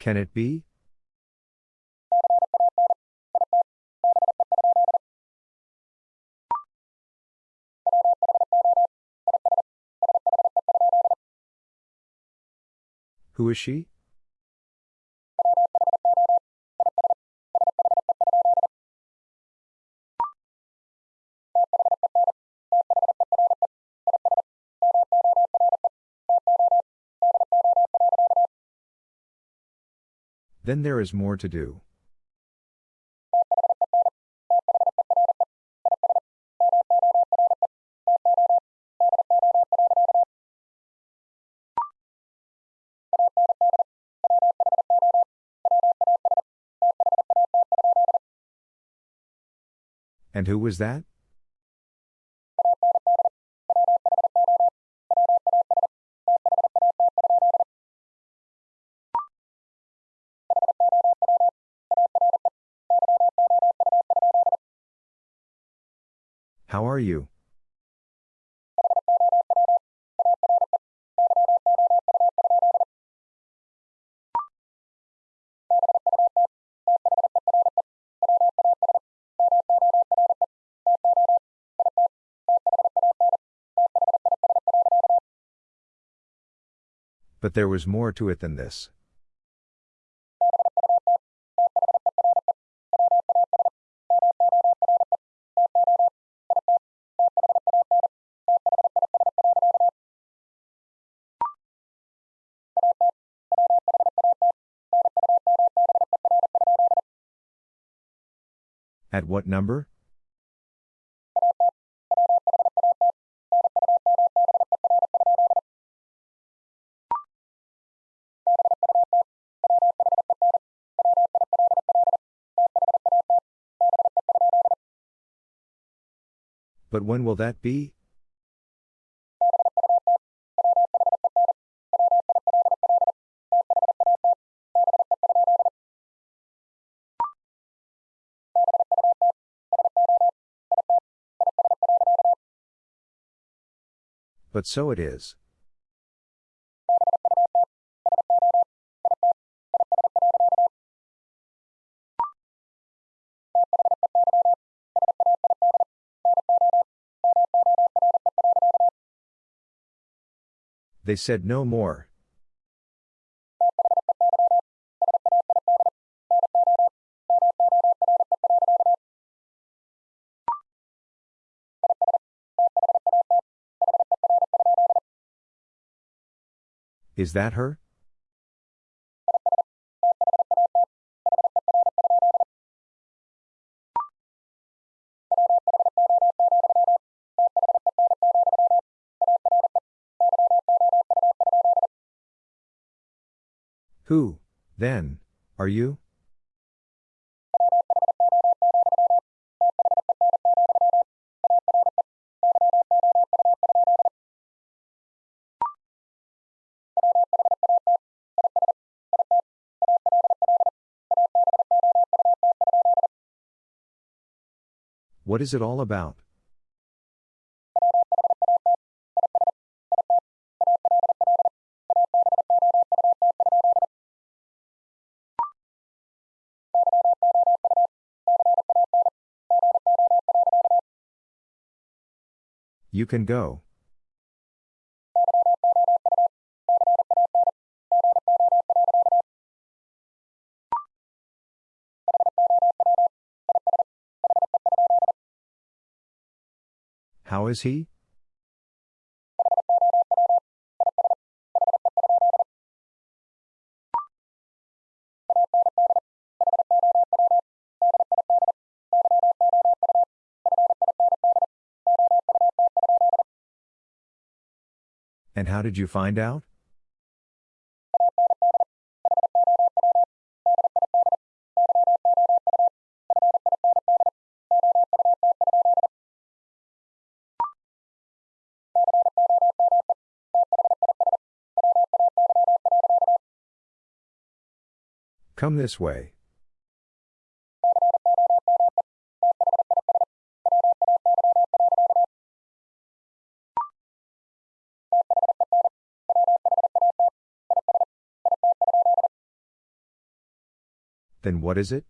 Can it be? Who is she? Then there is more to do. And who was that? You? But there was more to it than this. At what number? But when will that be? But so it is. They said no more. Is that her? Who, then, are you? What is it all about? You can go. How is he? And how did you find out? Come this way. Then what is it?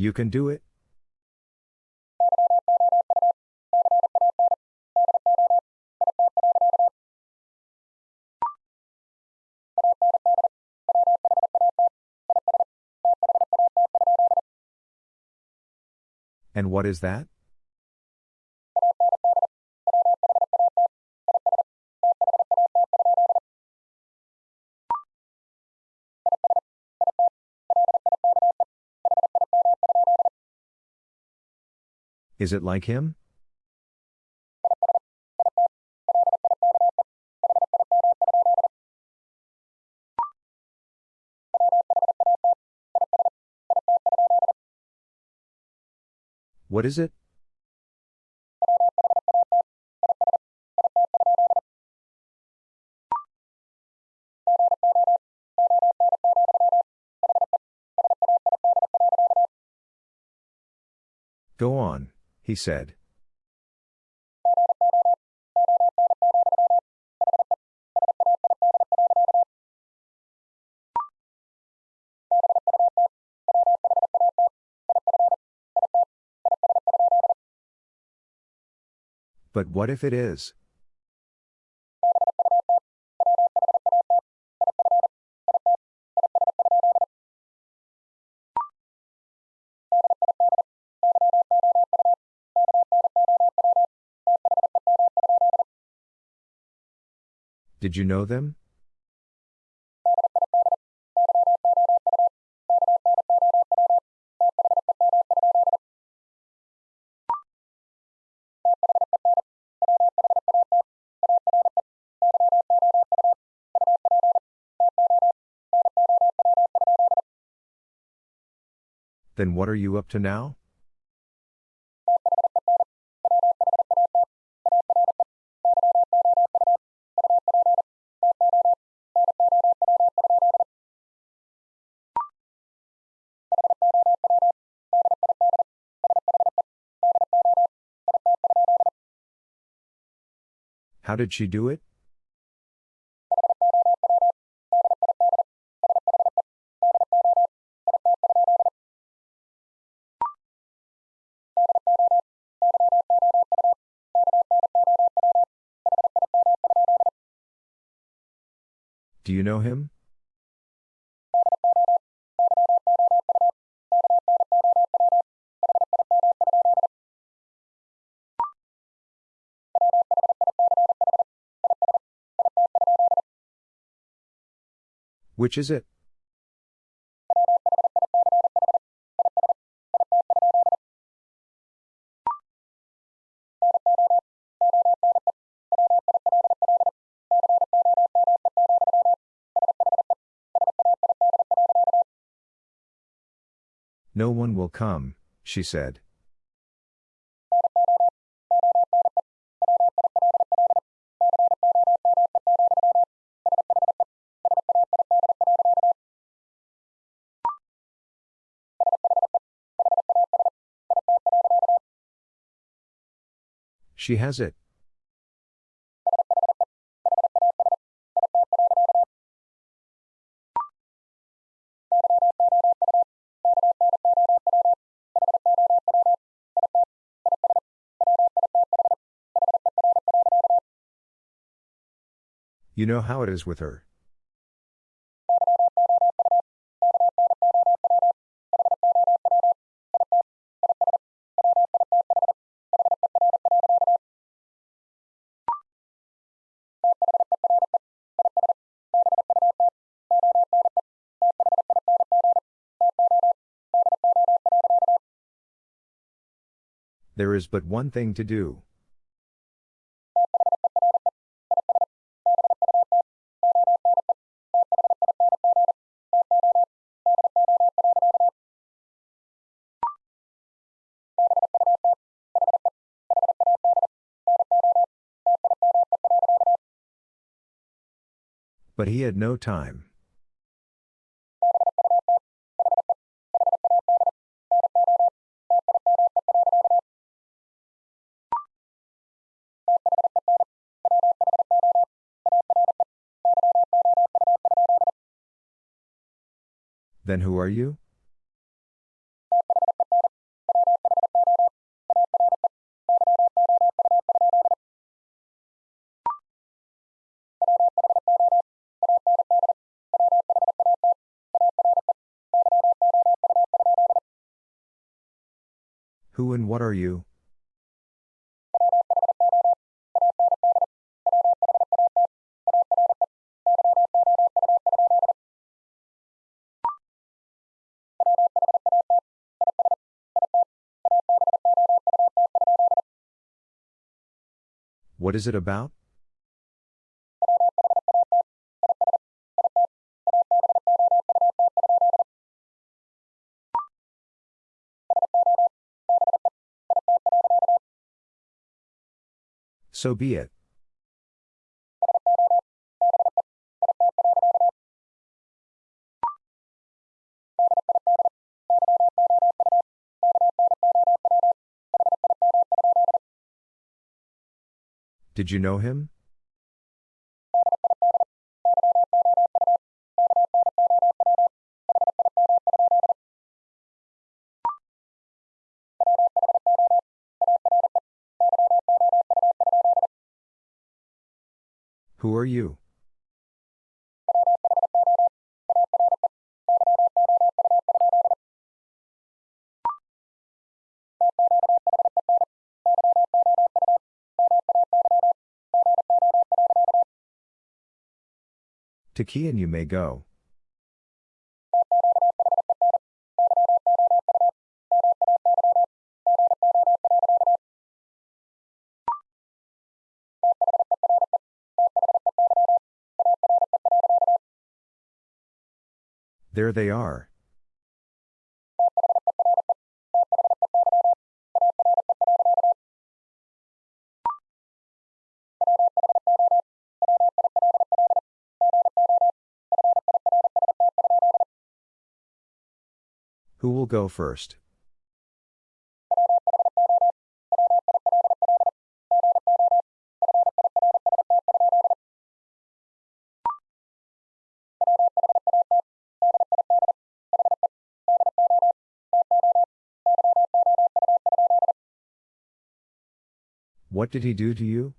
You can do it? And what is that? Is it like him? What is it? He said. But what if it is? Did you know them? Then what are you up to now? How did she do it? Do you know him? Which is it? No one will come, she said. She has it. You know how it is with her. There is but one thing to do. But he had no time. Then who are you? Who and what are you? What is it about? So be it. Did you know him? Who are you? To key and you may go. There they are. Who will go first? What did he do to you?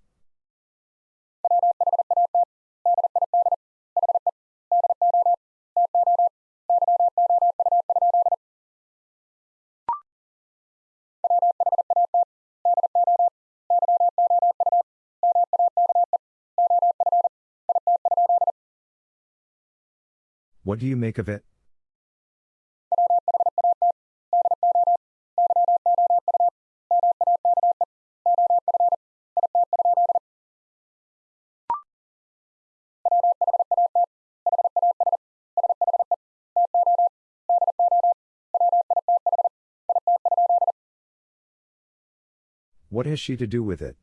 What do you make of it? What has she to do with it?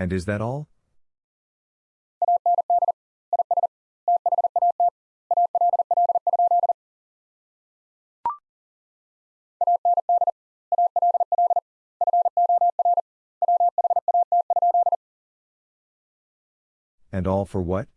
And is that all? And all for what?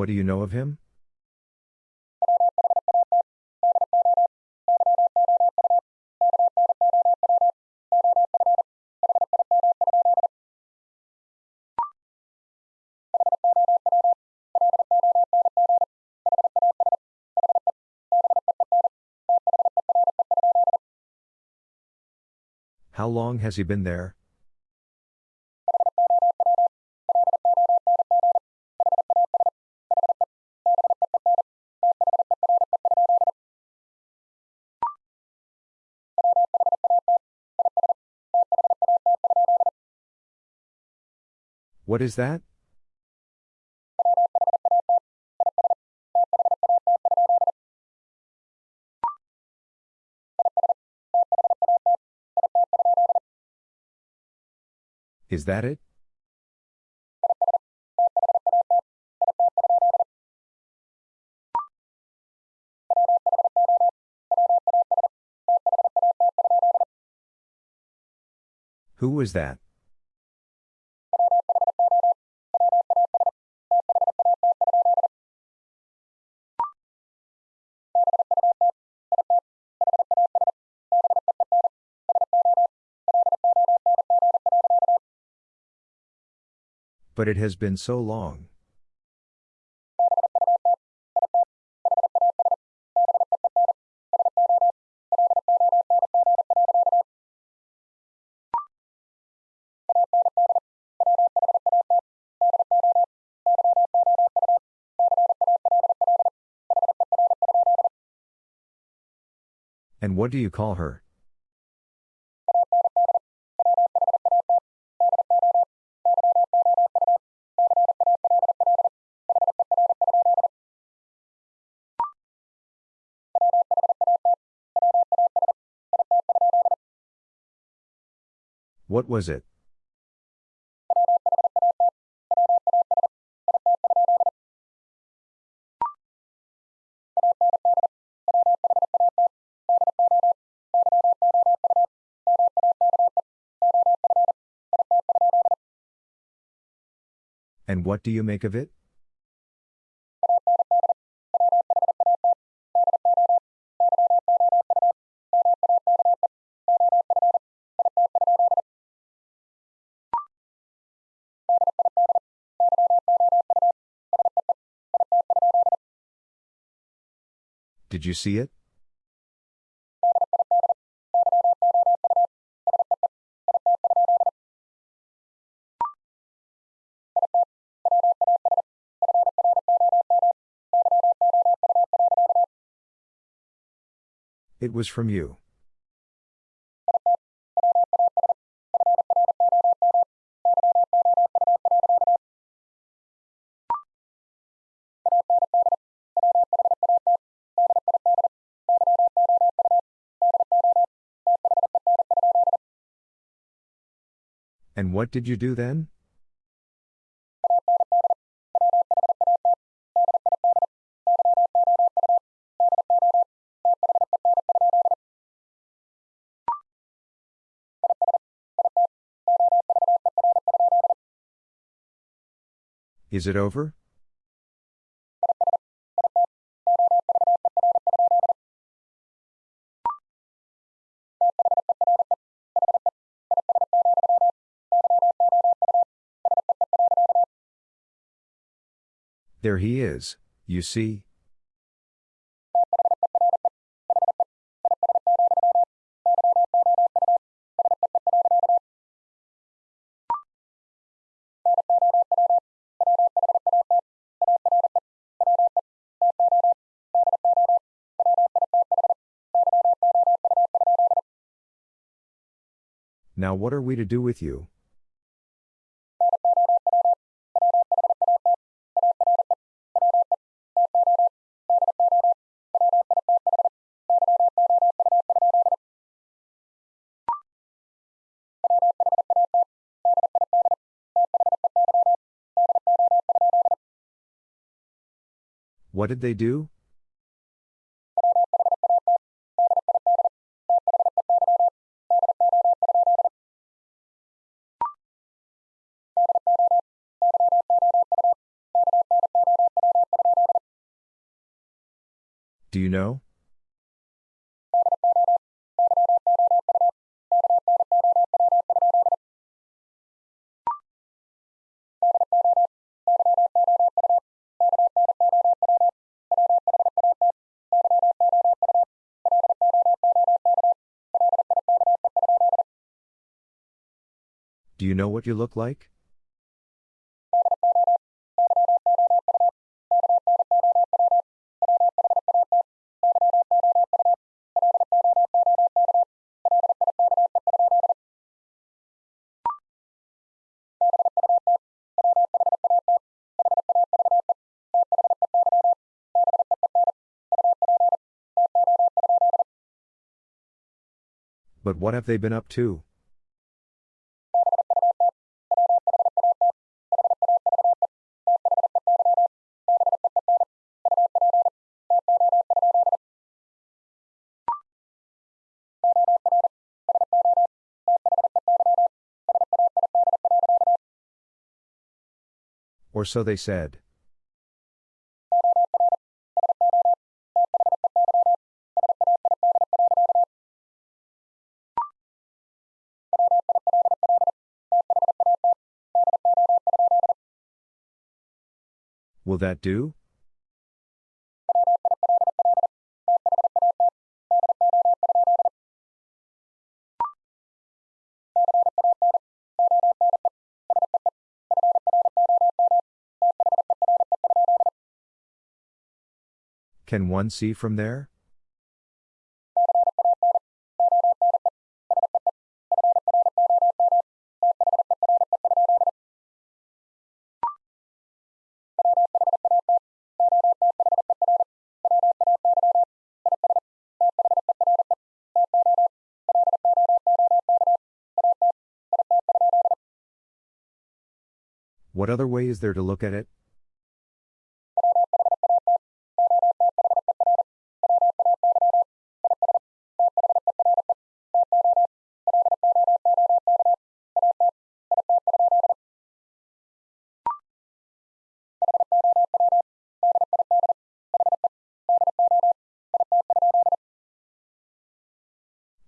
What do you know of him? How long has he been there? What is that? Is that it? Who was that? But it has been so long. And what do you call her? What was it? And what do you make of it? Did you see it? It was from you. What did you do then? Is it over? There he is, you see. Now what are we to do with you? What did they do? Do you know? what you look like? But what have they been up to? Or so they said. Will that do? Can one see from there? What other way is there to look at it?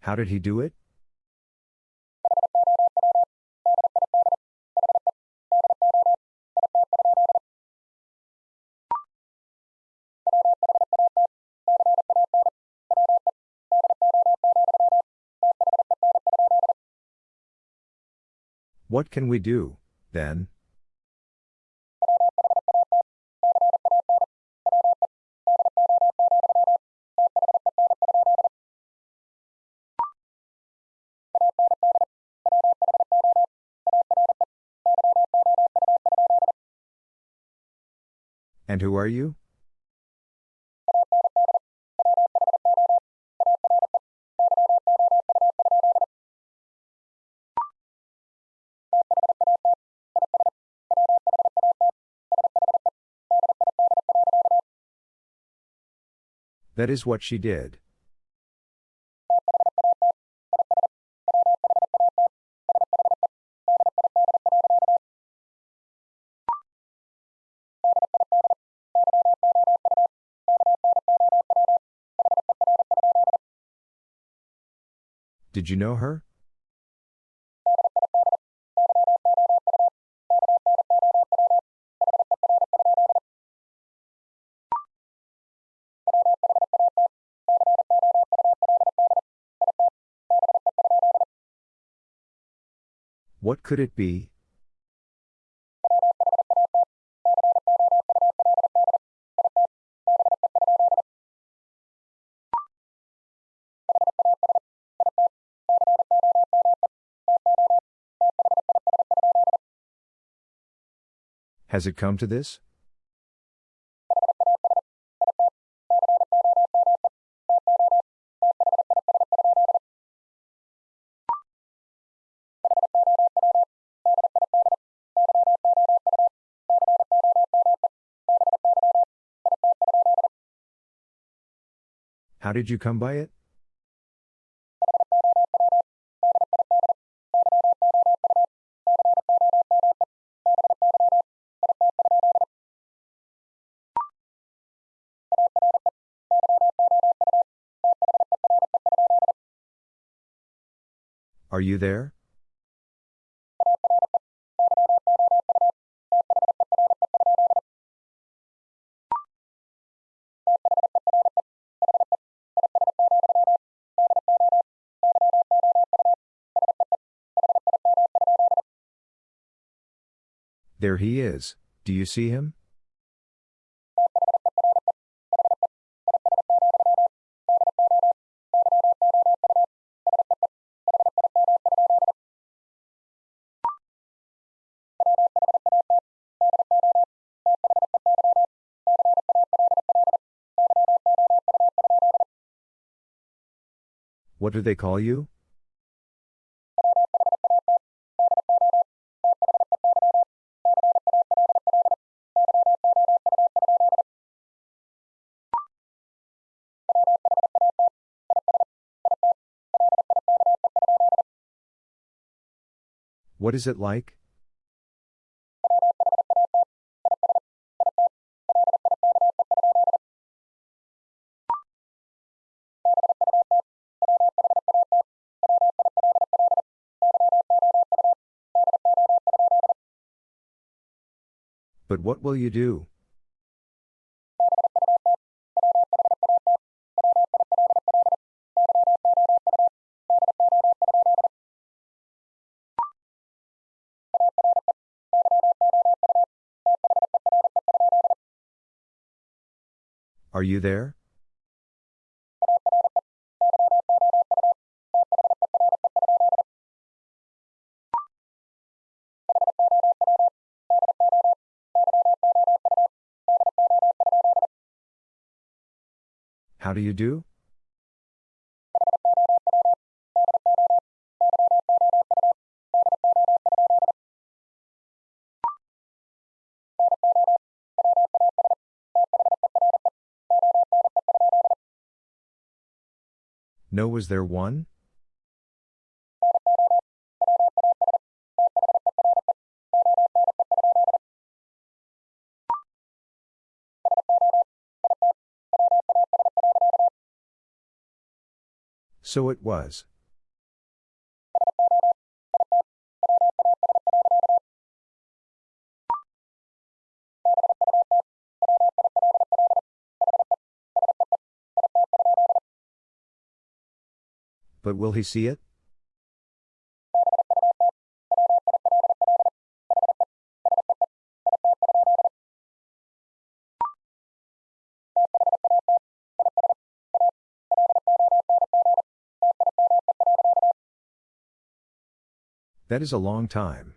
How did he do it? What can we do, then? And who are you? That is what she did. Did you know her? What could it be? Has it come to this? How did you come by it? Are you there? There he is. Do you see him? What do they call you? What is it like? What will you do? Are you there? How do you do? No, was there one? So it was. But will he see it? That is a long time.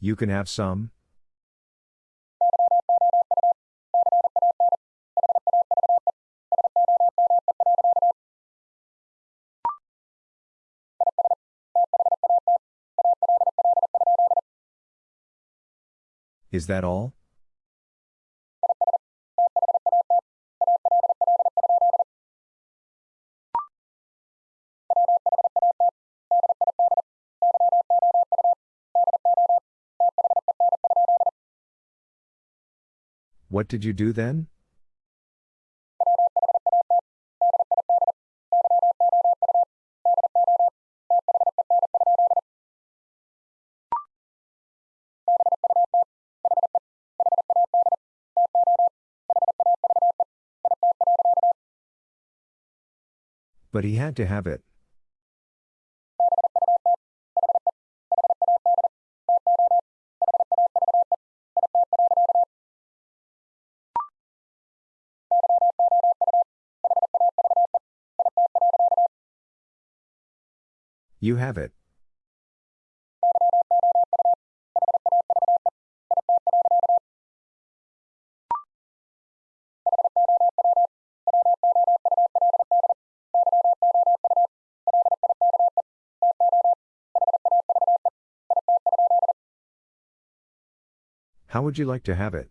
You can have some? Is that all? What did you do then? But he had to have it. You have it. How would you like to have it?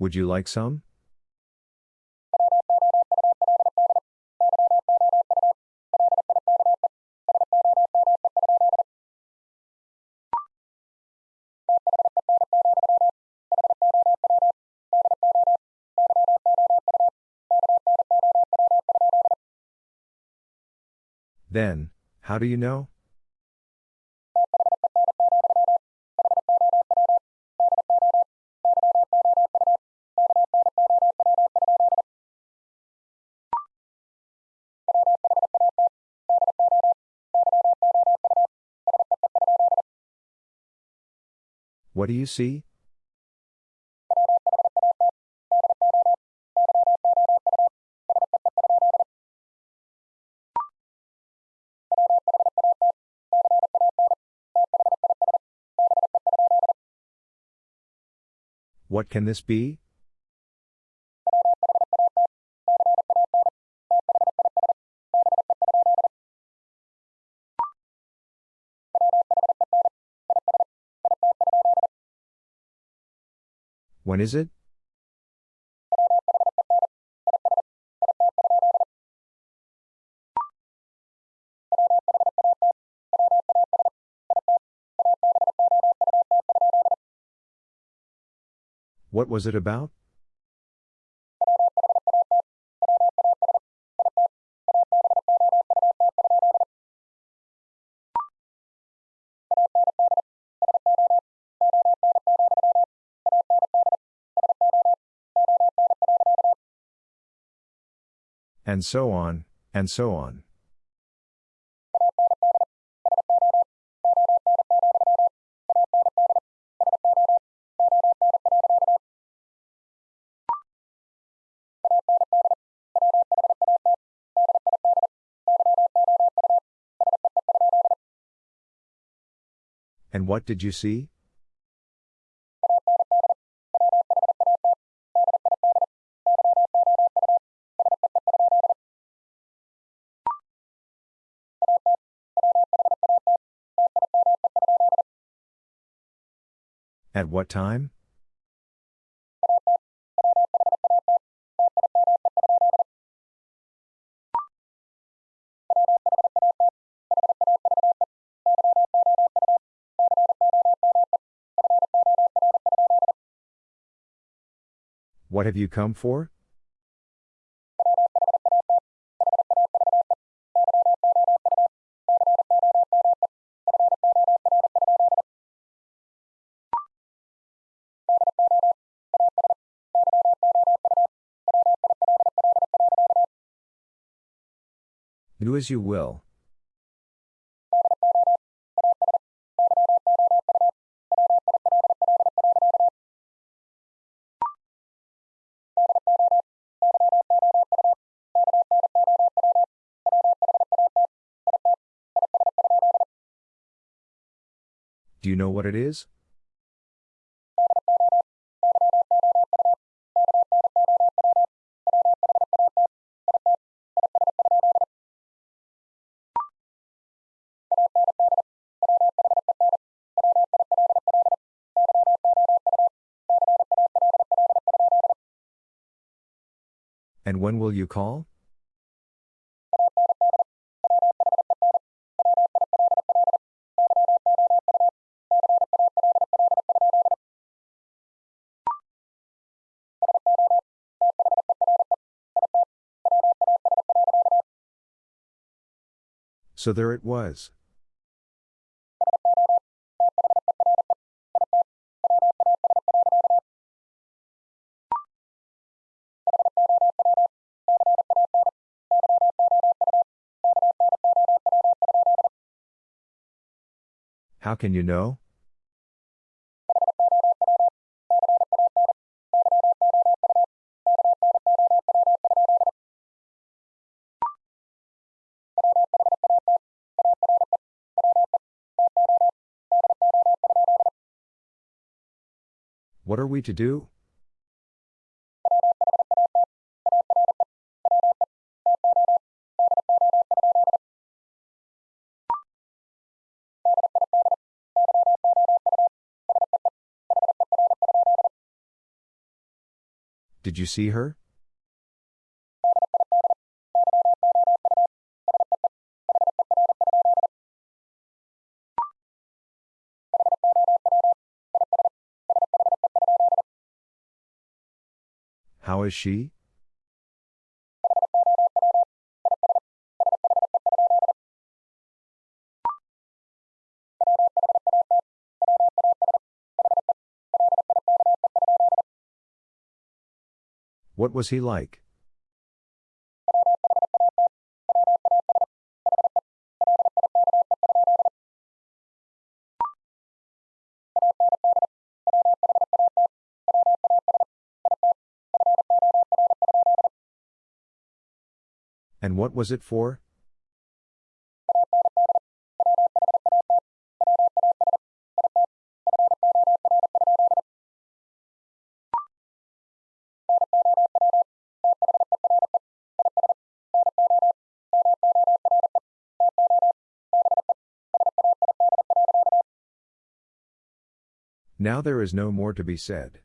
Would you like some? Then, how do you know? What do you see? What can this be? When is it? What was it about? And so on, and so on. What did you see? At what time? What have you come for? Do as you will. You know what it is? And when will you call? So there it was. How can you know? What are we to do? Did you see her? Is she? What was he like? what was it for? Now there is no more to be said.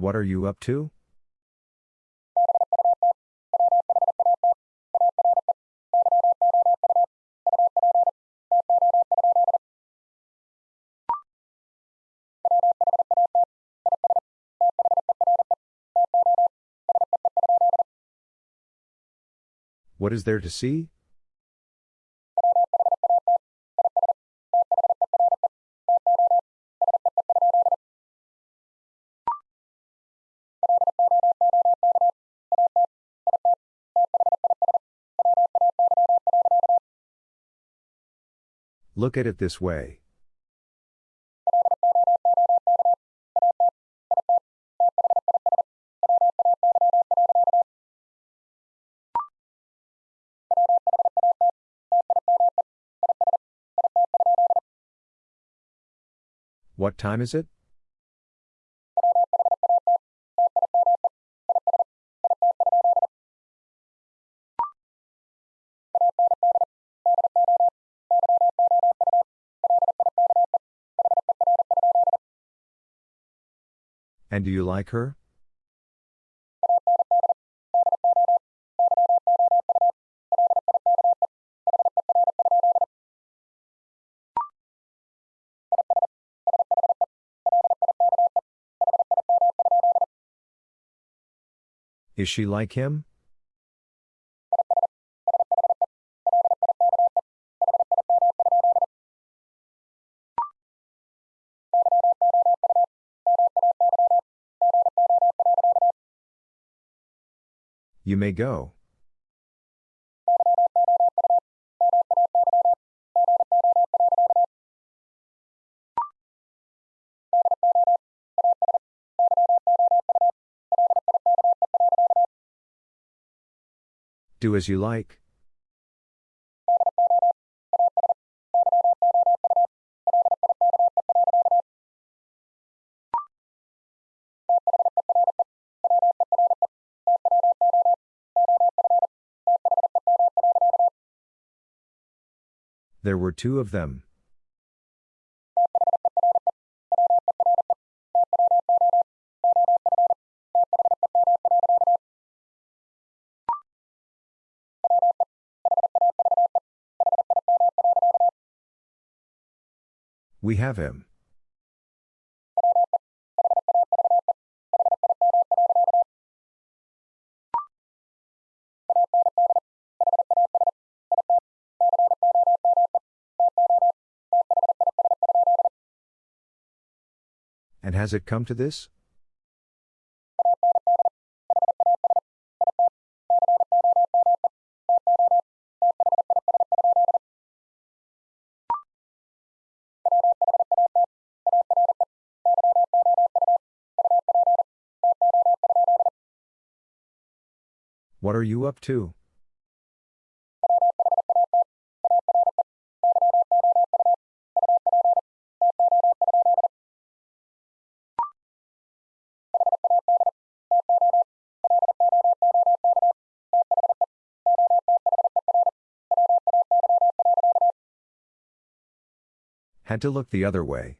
What are you up to? What is there to see? Look at it this way. What time is it? And do you like her? Is she like him? You may go. Do as you like. There were two of them. We have him. Has it come to this? What are you up to? To look the other way.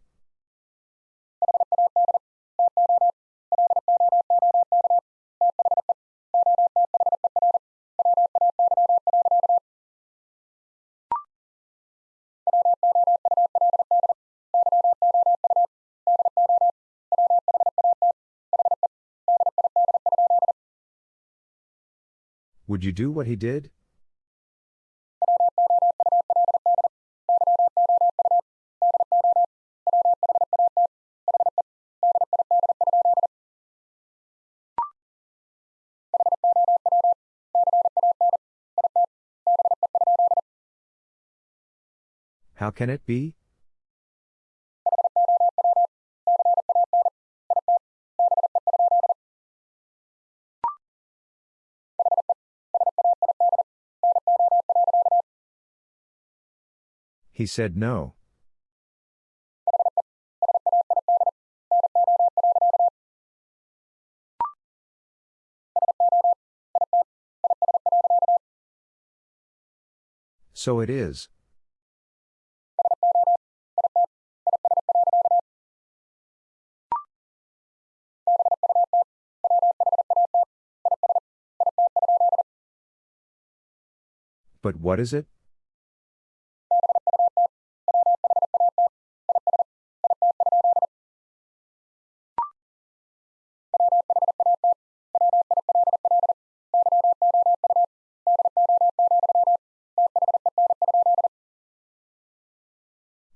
Would you do what he did? Can it be? He said no. So it is. But what is it?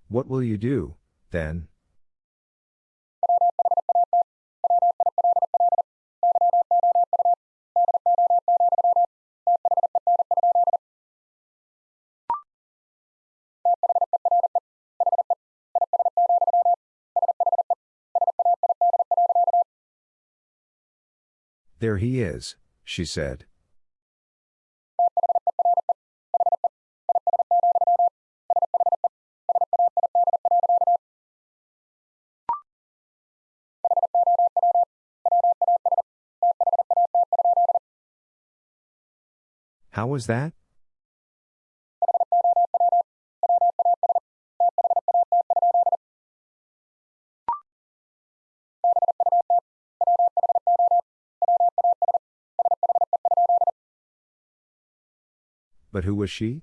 What will you do, then? There he is, she said. How was that? But who was she?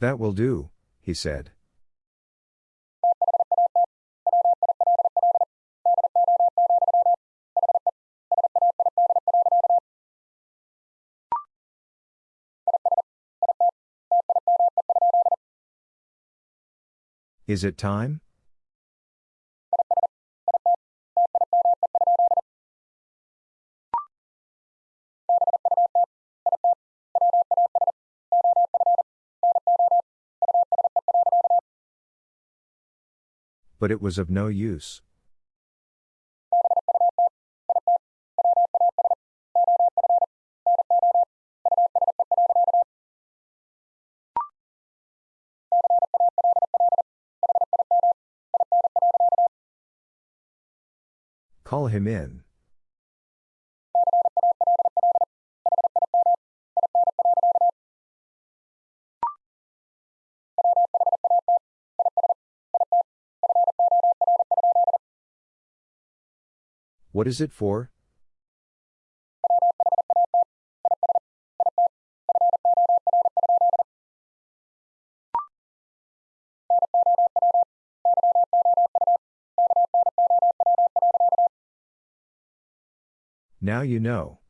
That will do, he said. Is it time? But it was of no use. Call him in. What is it for? Now you know.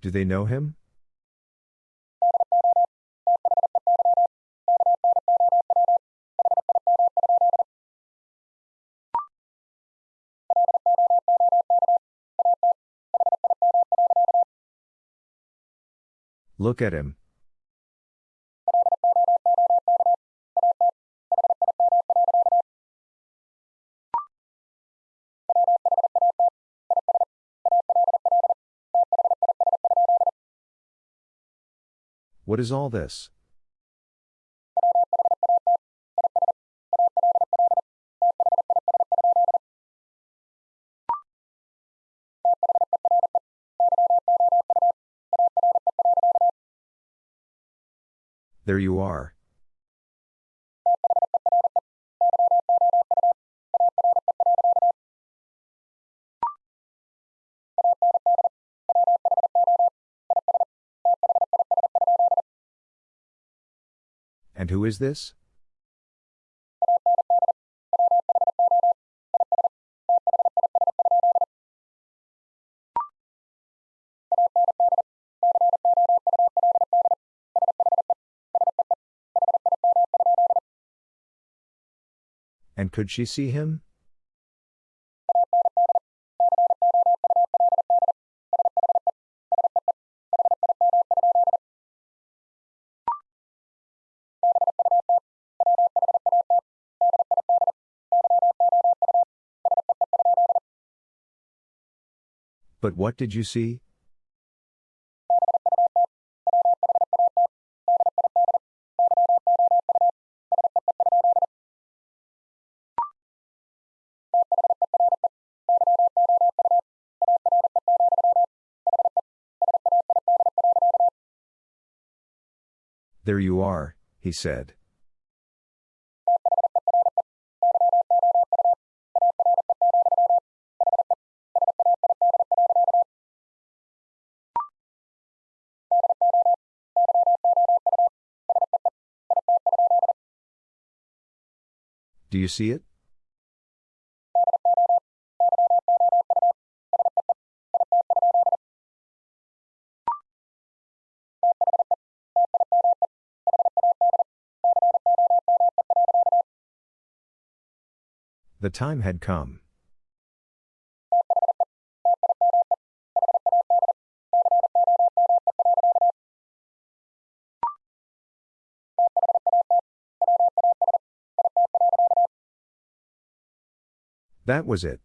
Do they know him? Look at him. What is all this? There you are. And who is this? Could she see him? But what did you see? Are, he said. Do you see it? The time had come. That was it.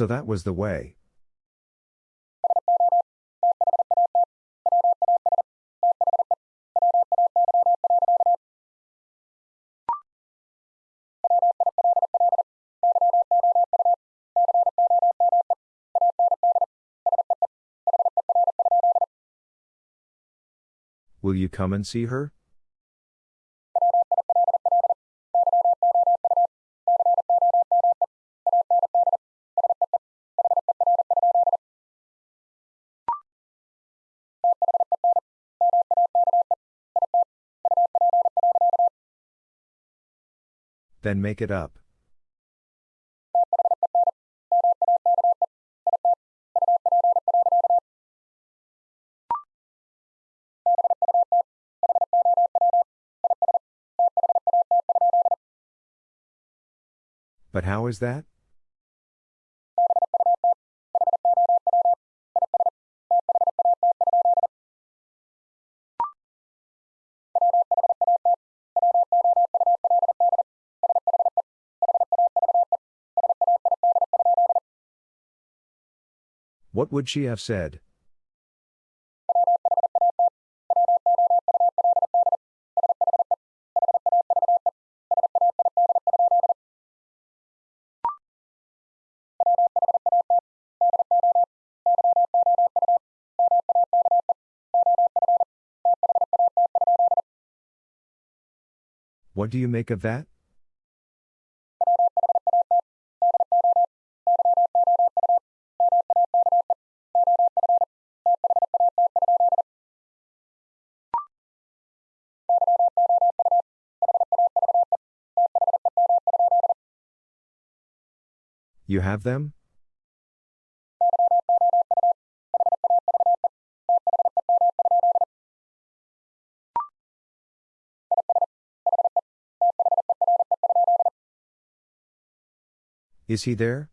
So that was the way. Will you come and see her? Then make it up. But how is that? What would she have said? What do you make of that? You have them? Is he there?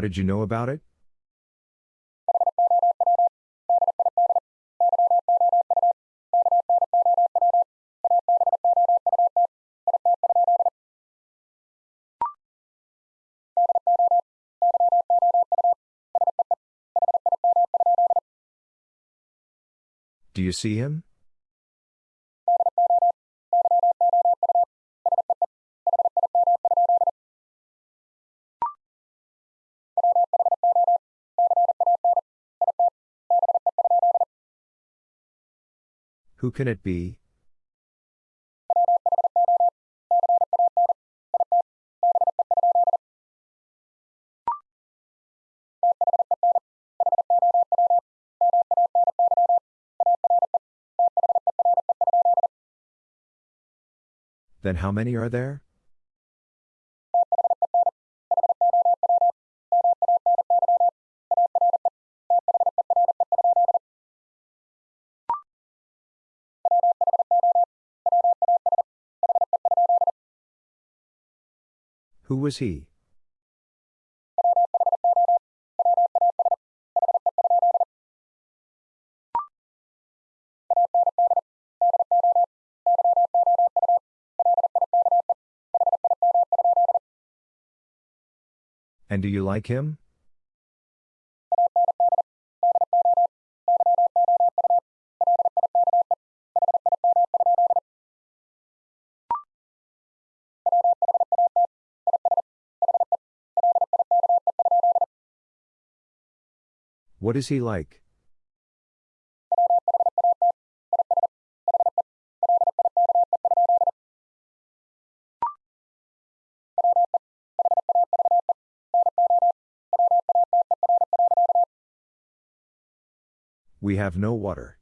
How did you know about it? Do you see him? Who can it be? Then how many are there? Who was he? And do you like him? What is he like? We have no water.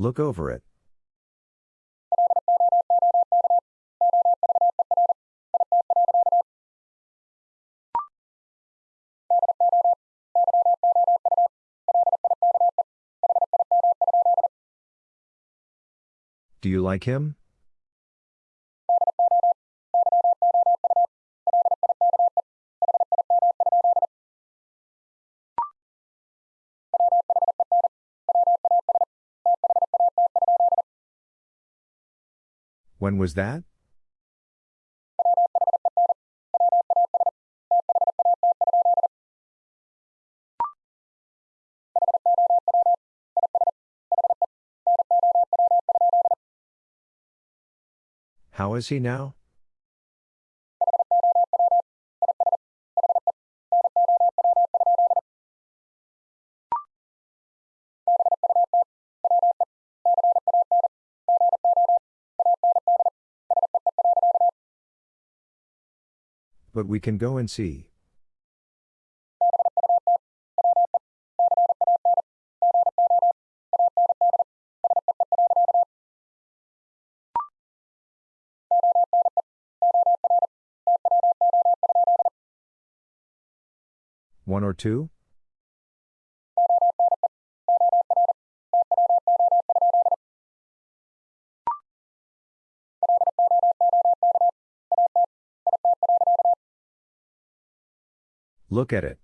Look over it. Do you like him? When was that? How is he now? But we can go and see. One or two? Look at it.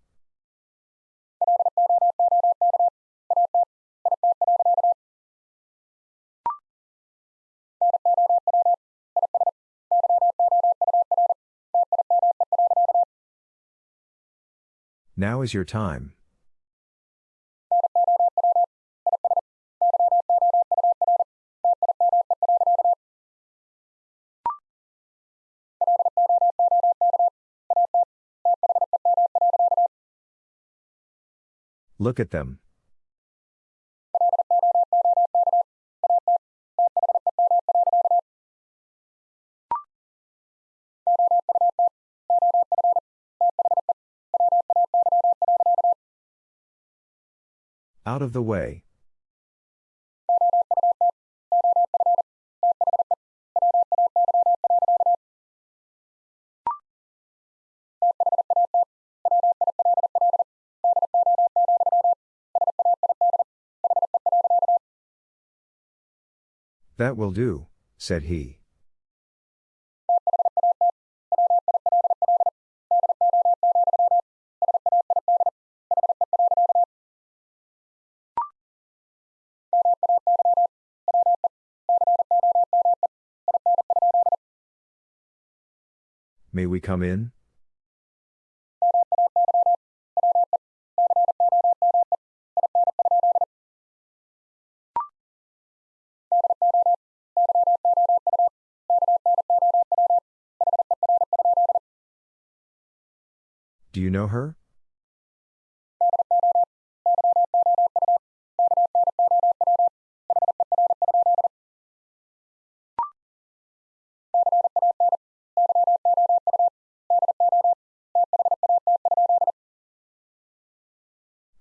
Now is your time. Look at them. Out of the way. That will do, said he. May we come in? Do you know her?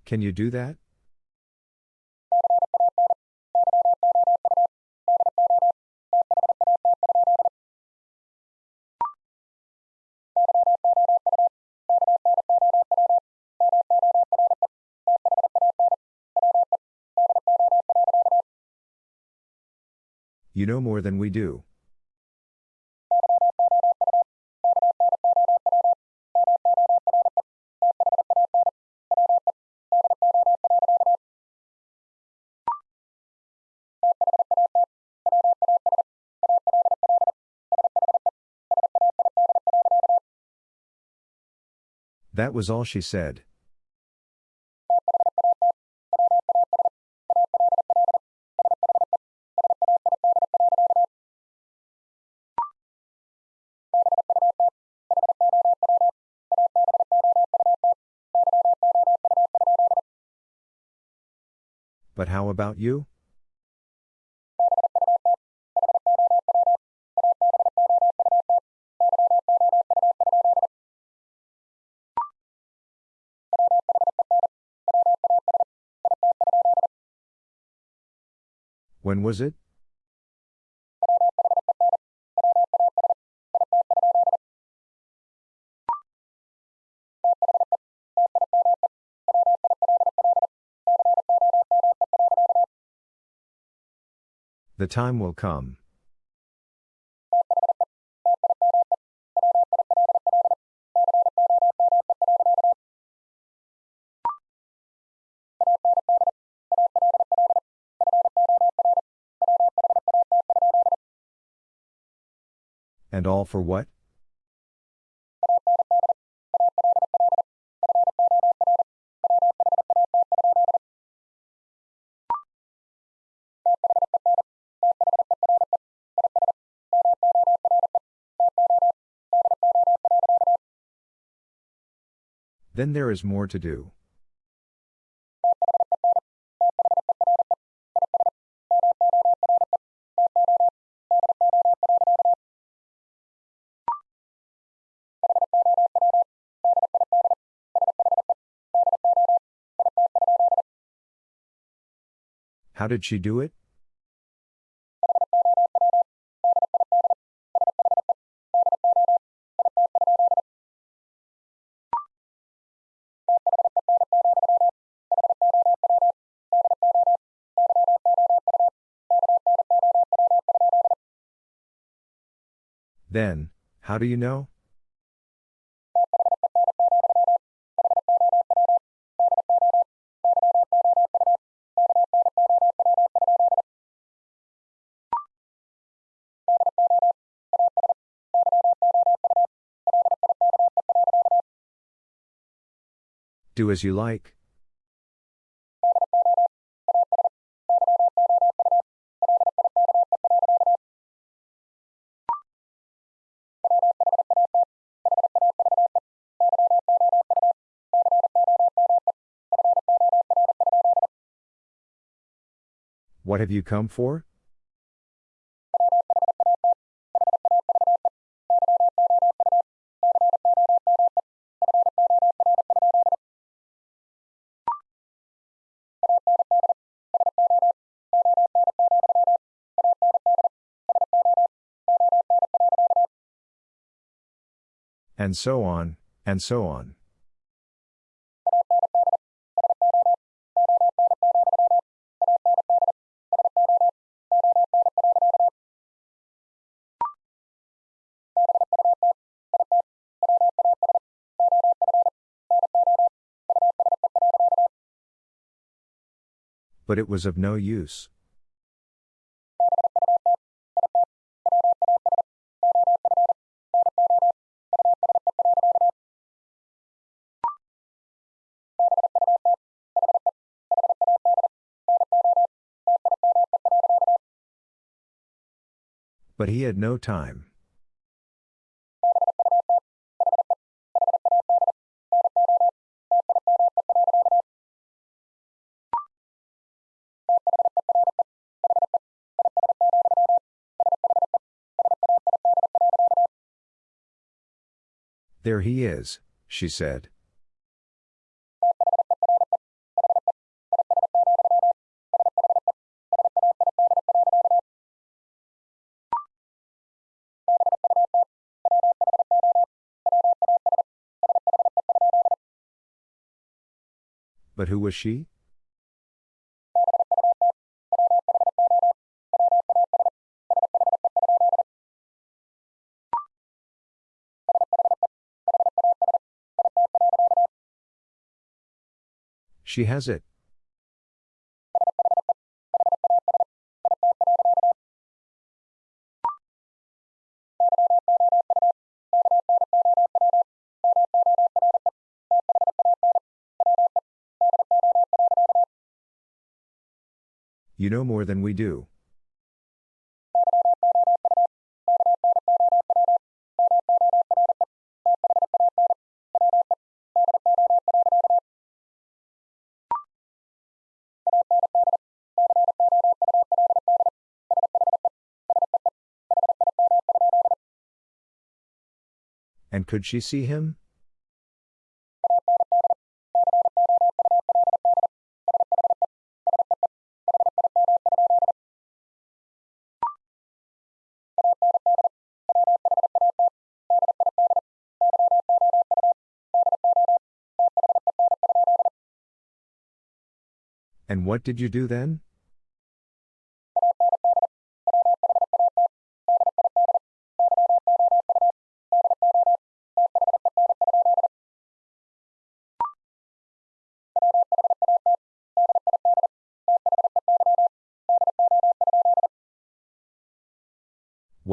Can you do that? You know more than we do. That was all she said. About you? When was it? The time will come. And all for what? Then there is more to do. How did she do it? Then, how do you know? Do as you like. What have you come for? And so on, and so on. But it was of no use. But he had no time. There he is, she said. But who was she? She has it. You know more than we do. And could she see him? And what did you do then?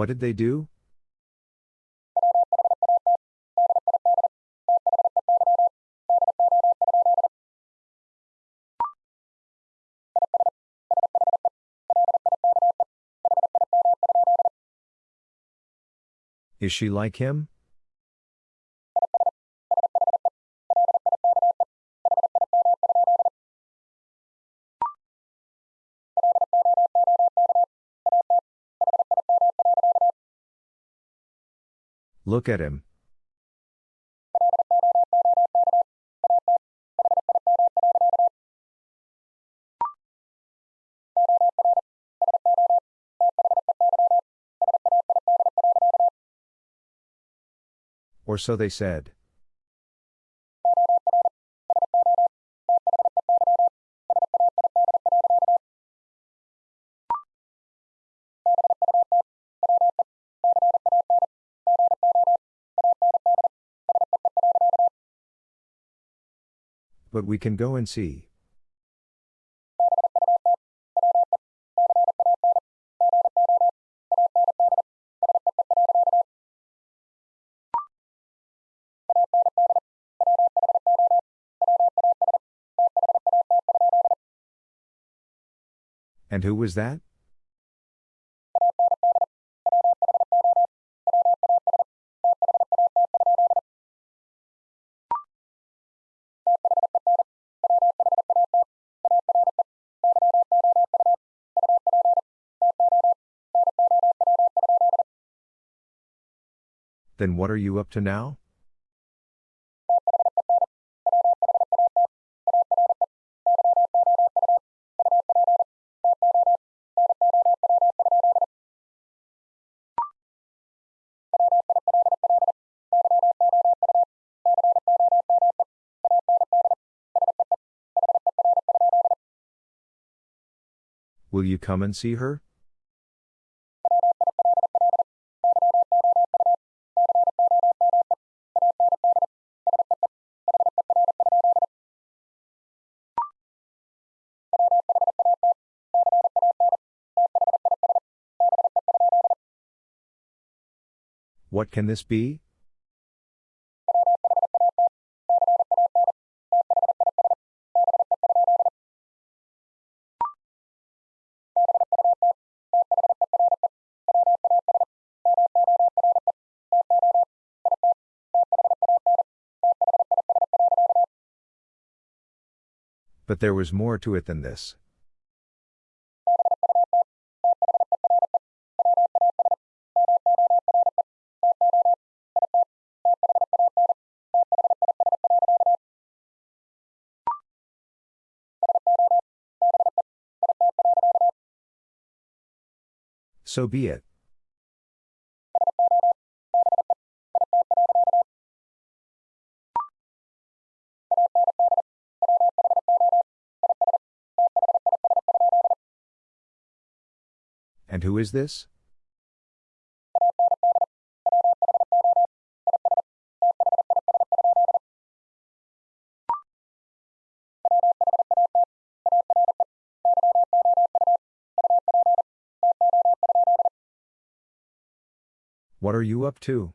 What did they do? Is she like him? Look at him. Or so they said. But we can go and see. And who was that? Then what are you up to now? Will you come and see her? What can this be? But there was more to it than this. So be it. And who is this? Are you up to?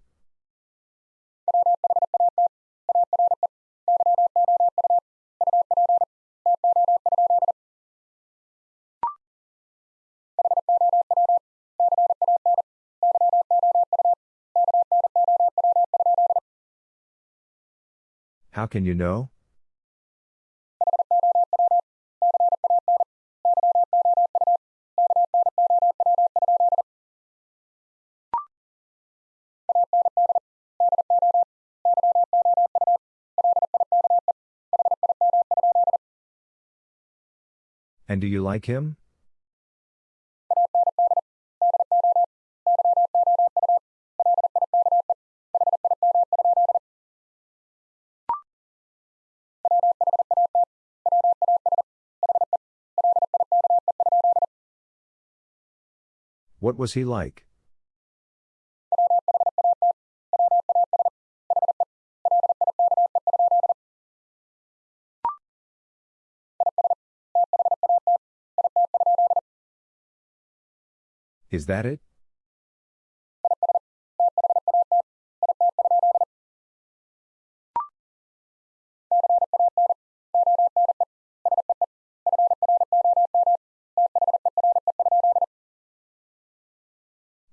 How can you know? And do you like him? What was he like? Is that it?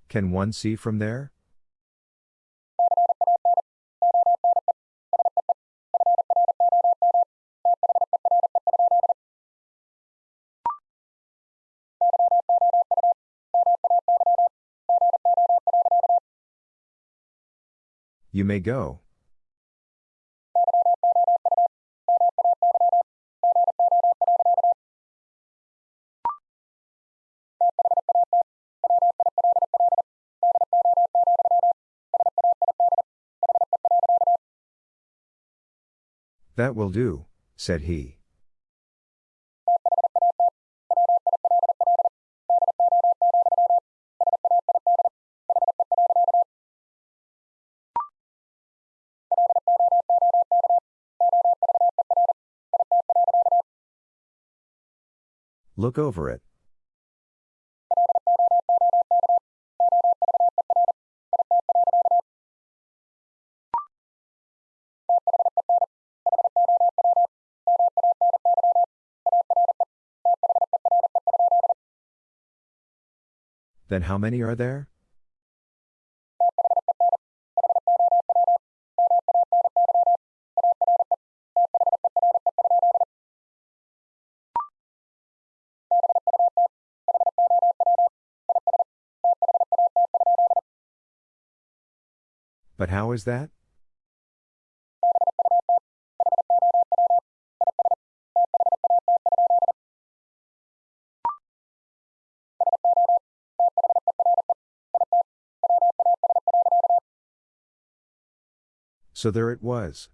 Can one see from there? You may go. That will do, said he. Look over it. Then how many are there? How is that? So there it was.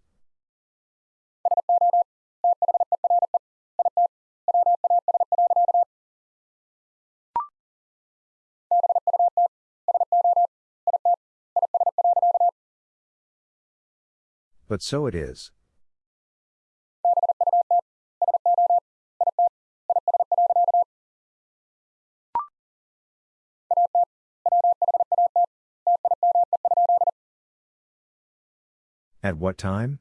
But so it is. At what time?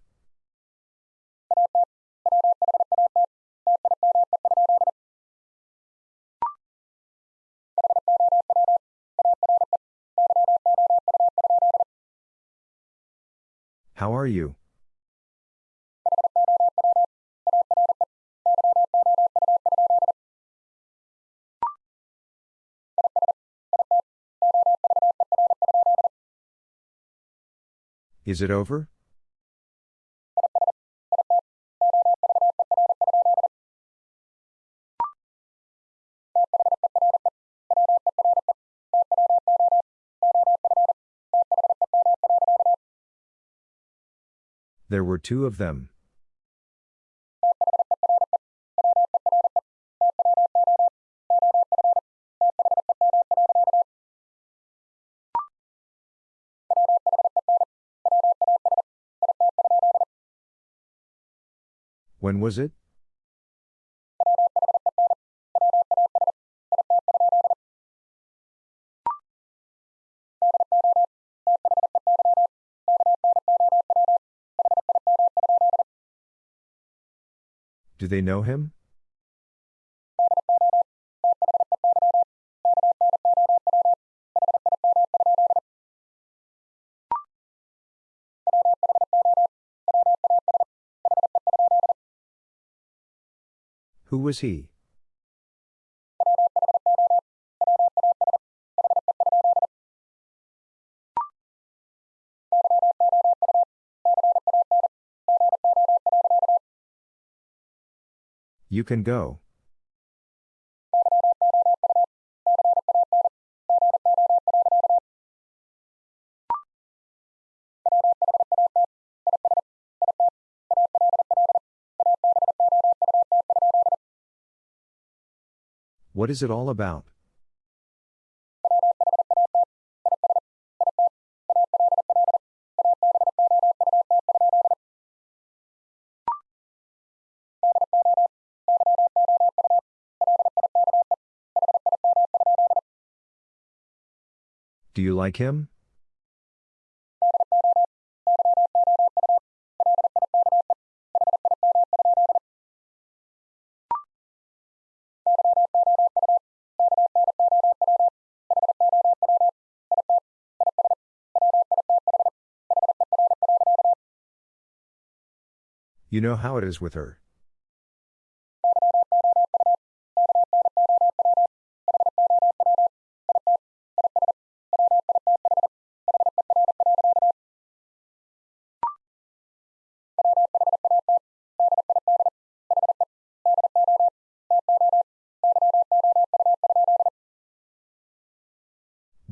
How are you? Is it over? There were two of them. When was it? Do they know him? Who was he? You can go. What is it all about? Do you like him? You know how it is with her.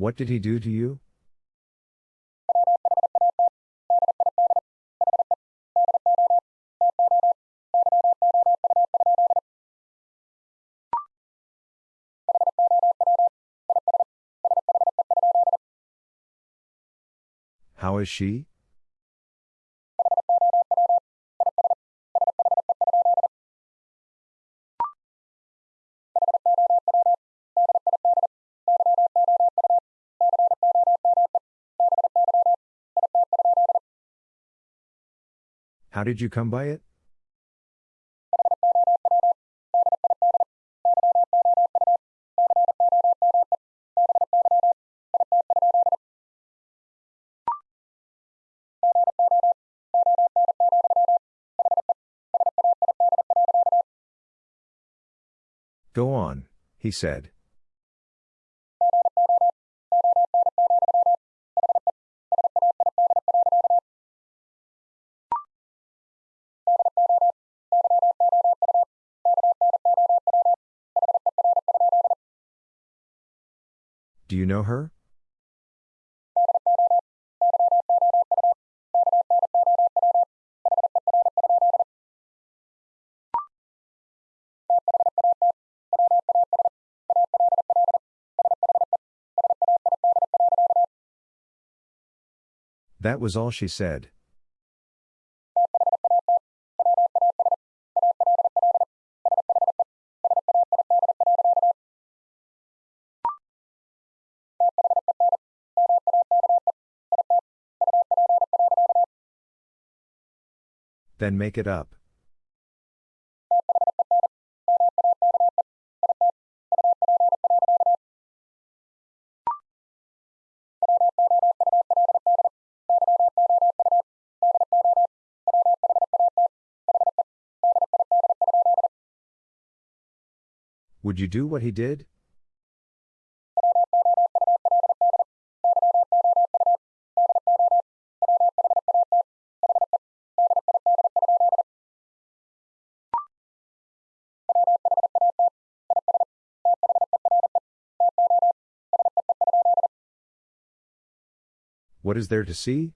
What did he do to you? How is she? Did you come by it? Go on, he said. Do you know her? That was all she said. Then make it up. Would you do what he did? What is there to see?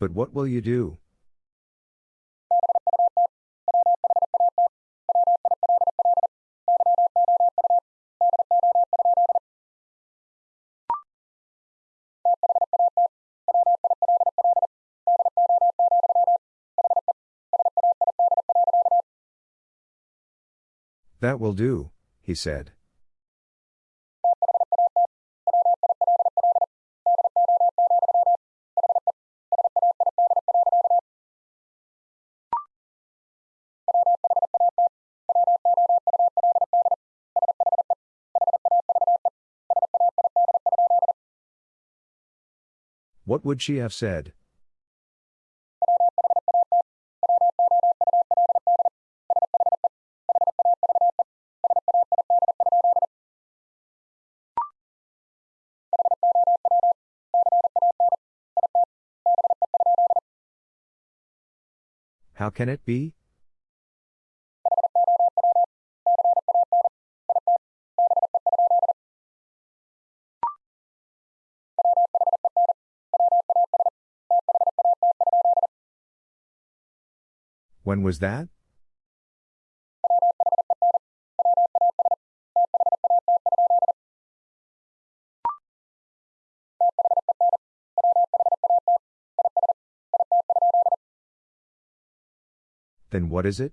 But what will you do? That will do, he said. What would she have said? Can it be? When was that? Then what is it?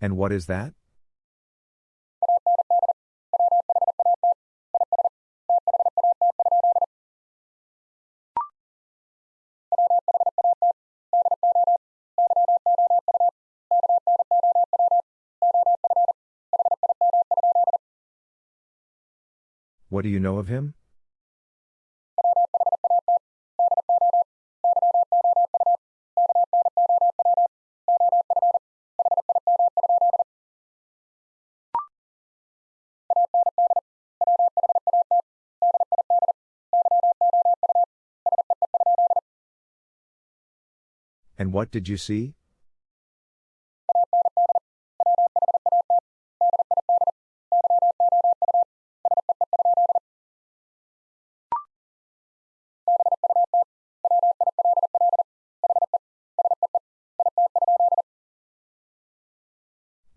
And what is that? Do you know of him? And what did you see?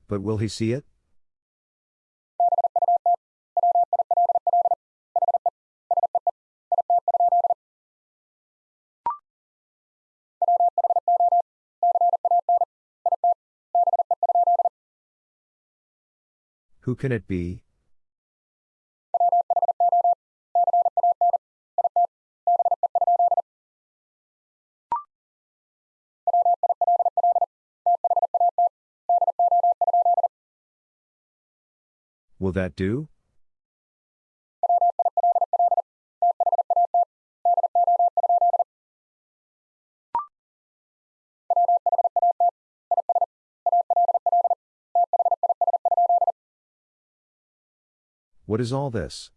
But will he see it? Who can it be? Will that do? What is all this?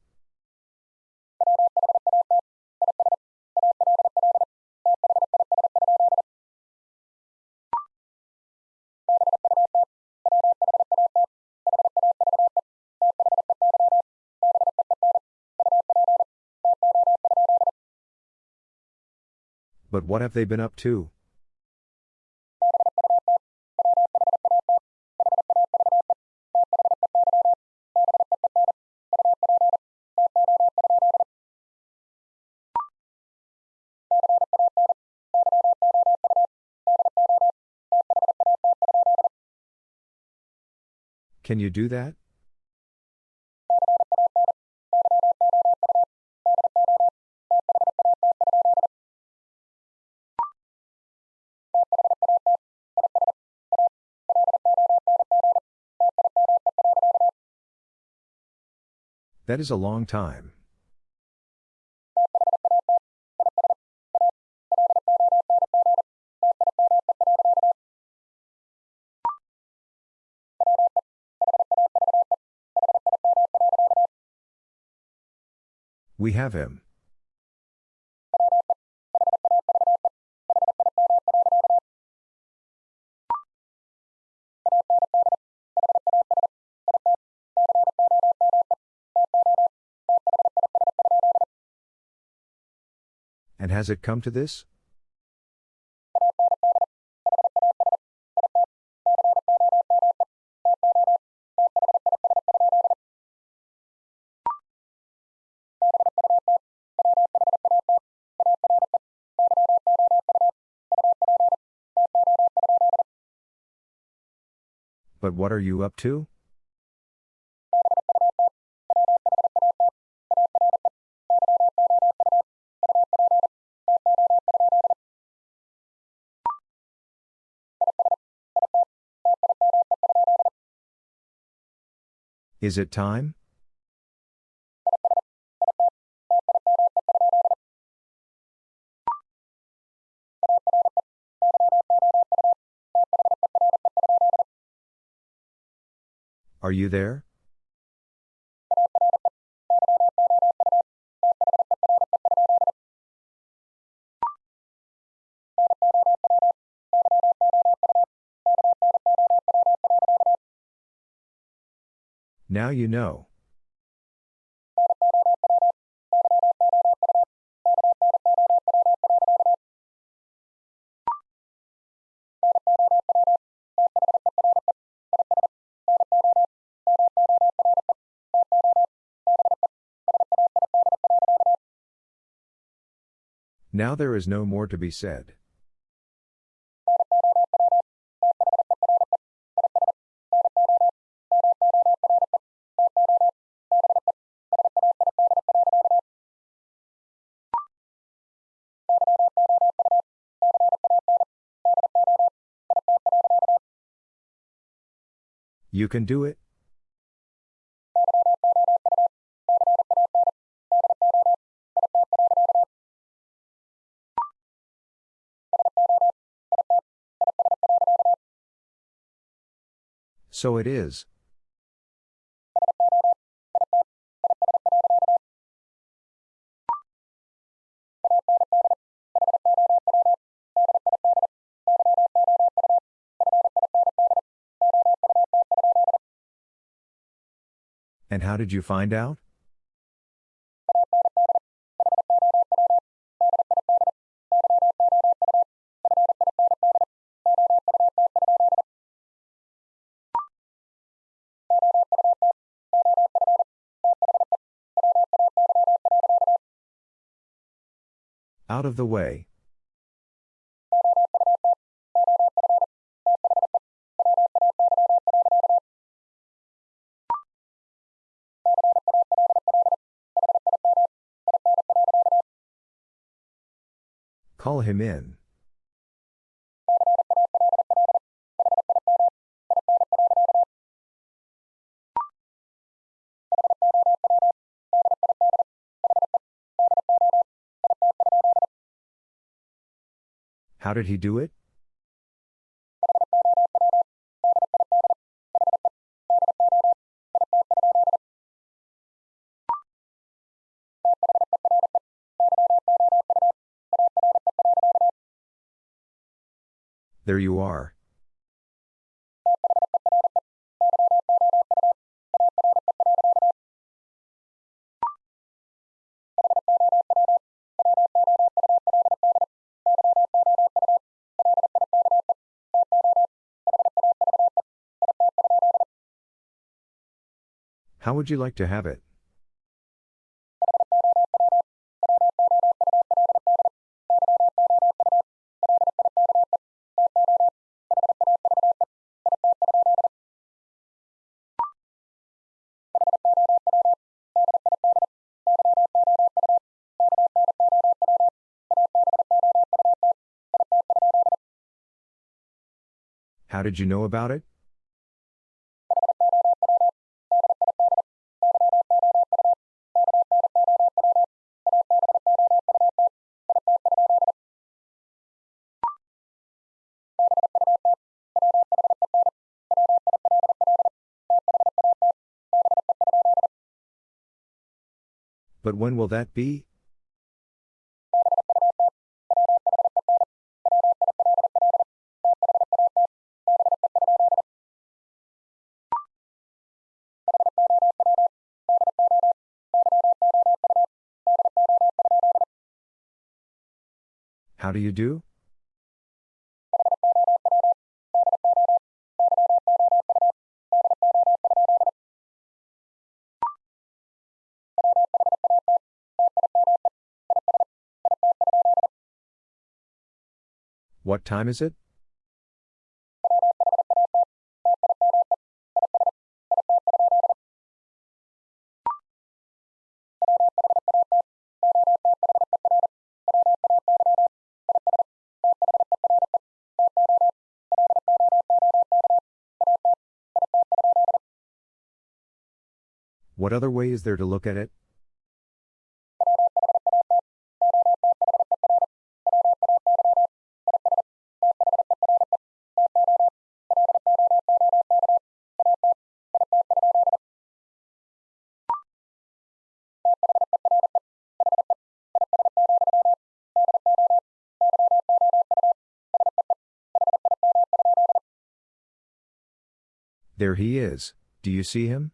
But what have they been up to? Can you do that? That is a long time. We have him. And has it come to this? But what are you up to? Is it time? Are you there? Now you know. Now there is no more to be said. You can do it? So it is. And how did you find out? Out of the way. Him in. How did he do it? There you are. How would you like to have it? How did you know about it? But when will that be? How do you do? What time is it? What other way is there to look at it? There he is. Do you see him?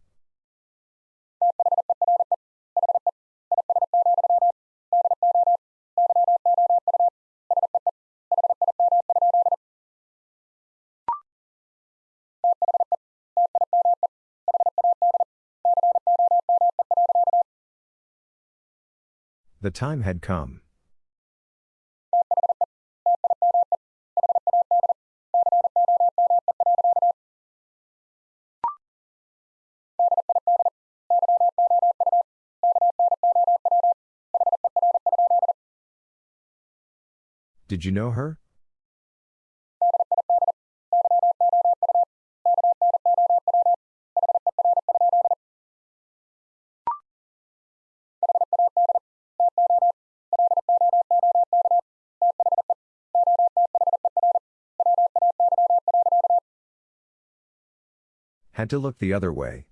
The time had come. Did you know her? Had to look the other way.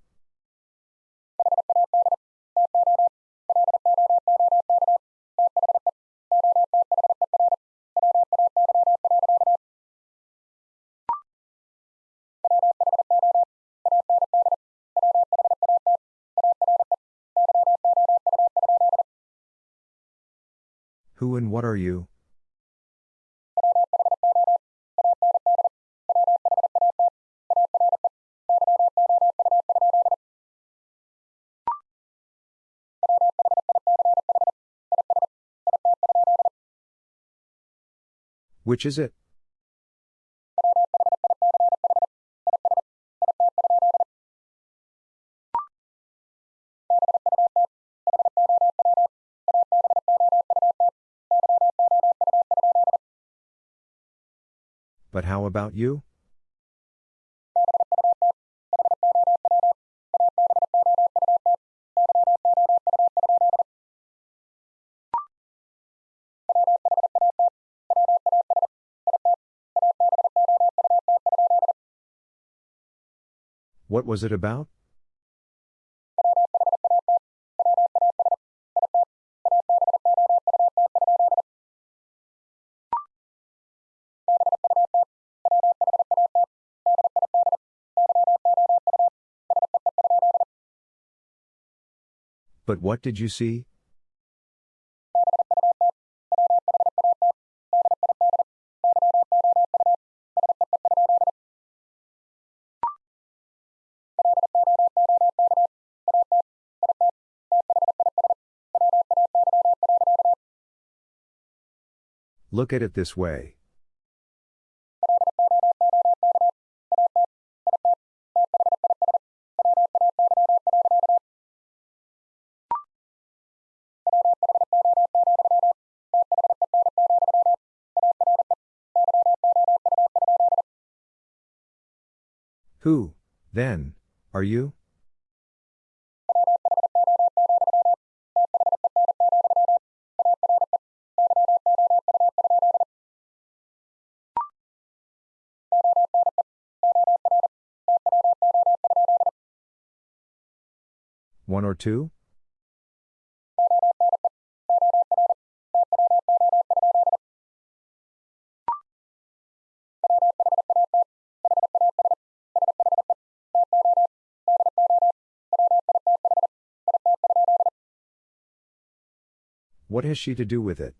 Who and what are you? Which is it? But how about you? What was it about? But what did you see? Look at it this way. Who, then, are you? One or two? What has she to do with it?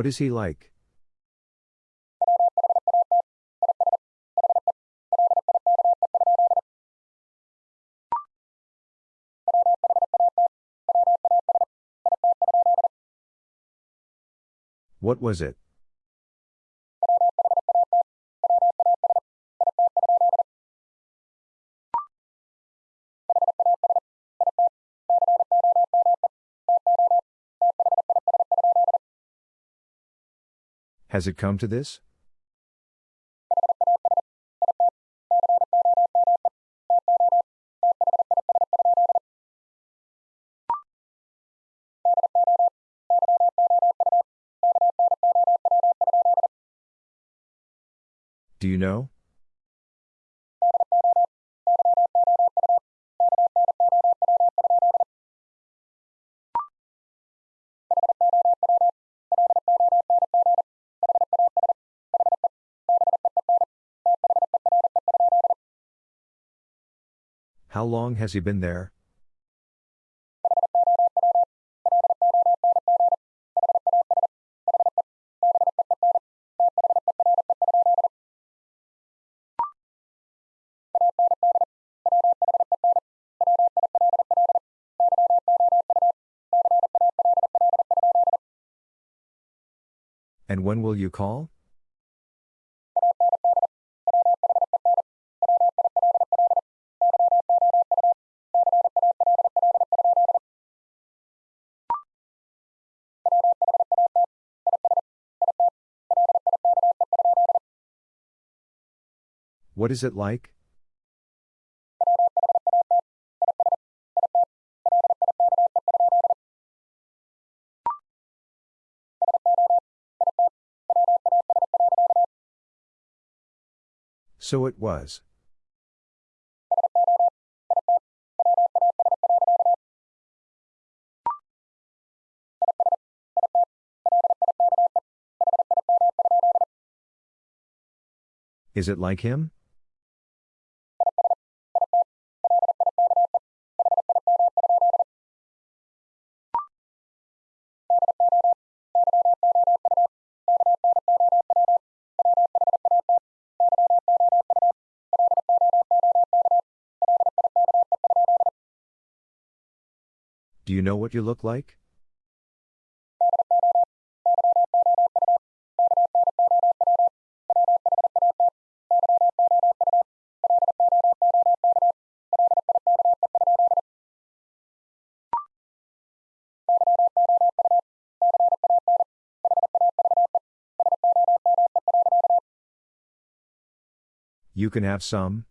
What is he like? What was it? Has it come to this? Do you know? Long has he been there? And when will you call? What is it like? So it was. Is it like him? Do you know what you look like? You can have some.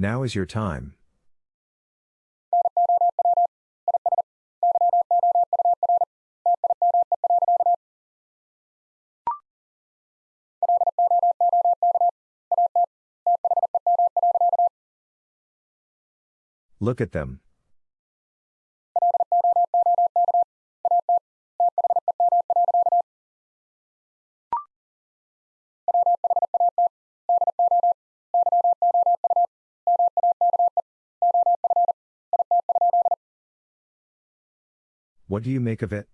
Now is your time. Look at them. What do you make of it?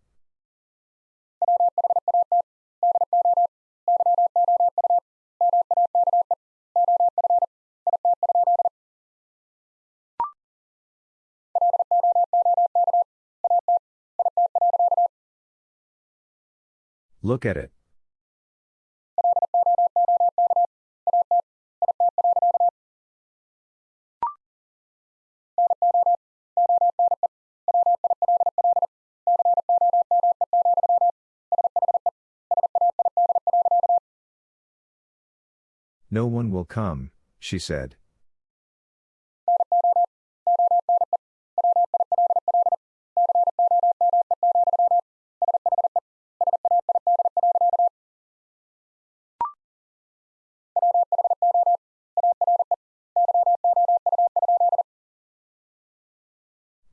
Look at it. No one will come, she said.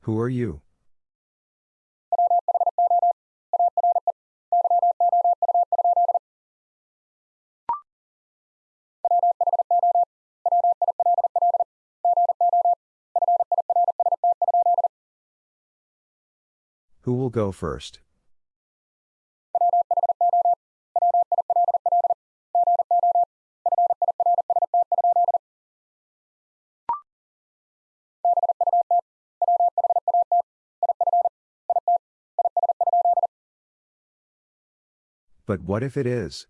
Who are you? Go first? But what if it is?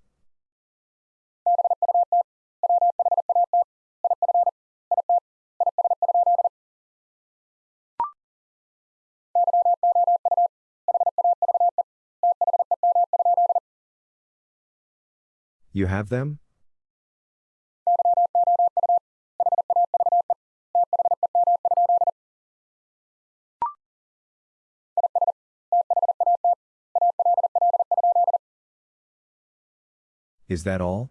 You have them? Is that all?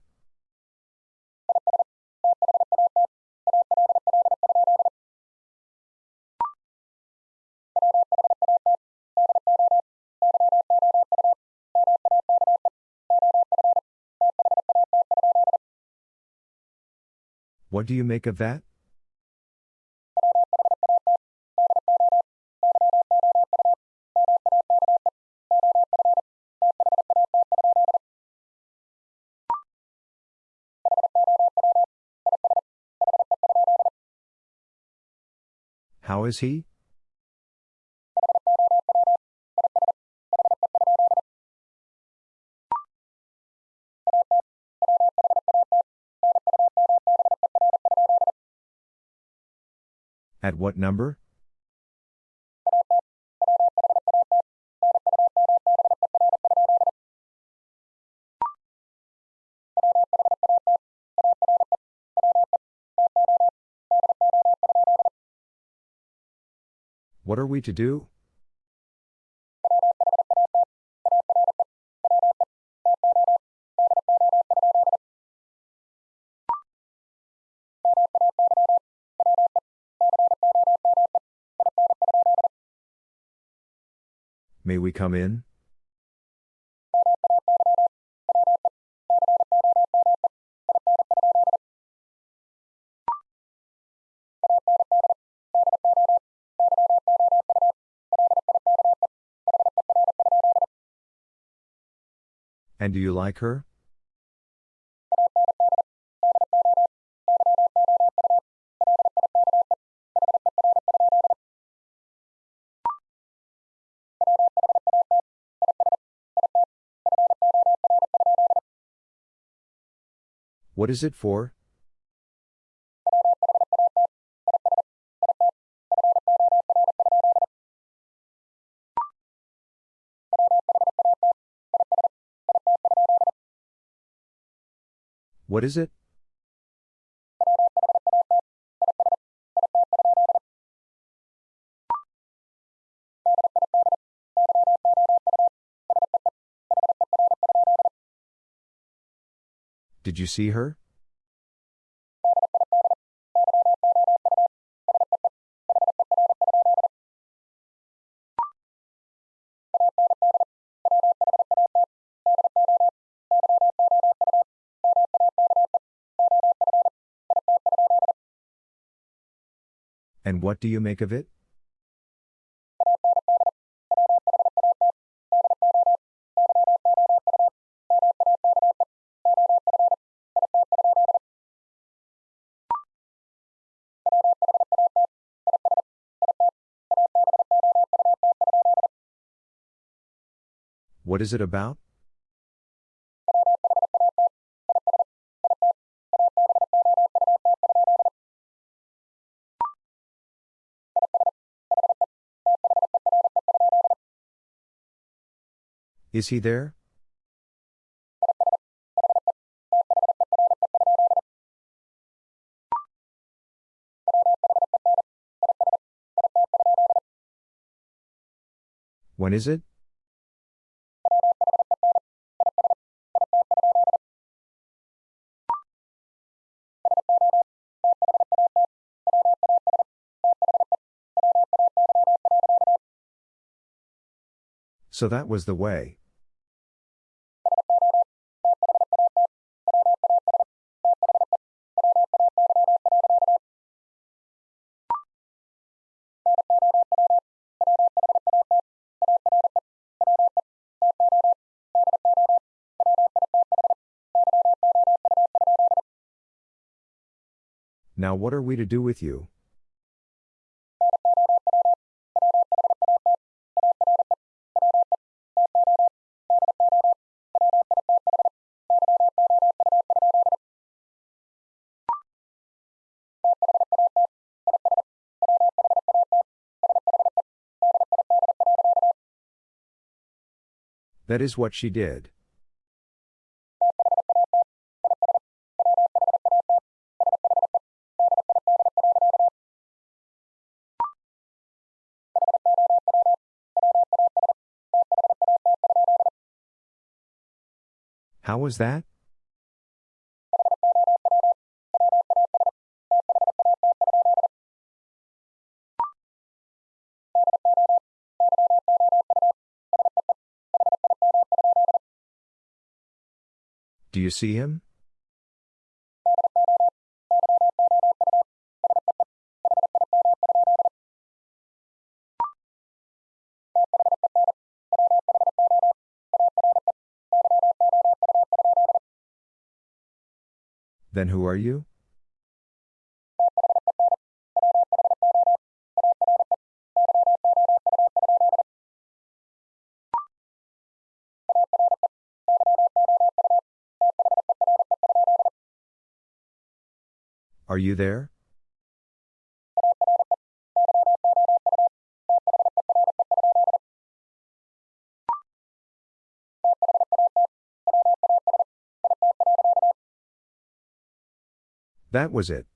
What do you make of that? How is he? At what number? What are we to do? May we come in? And do you like her? What is it for? What is it? Did you see her? And what do you make of it? What is it about? Is he there? When is it? So that was the way. Now what are we to do with you? That is what she did. How was that? You see him? Then who are you? Are you there? That was it.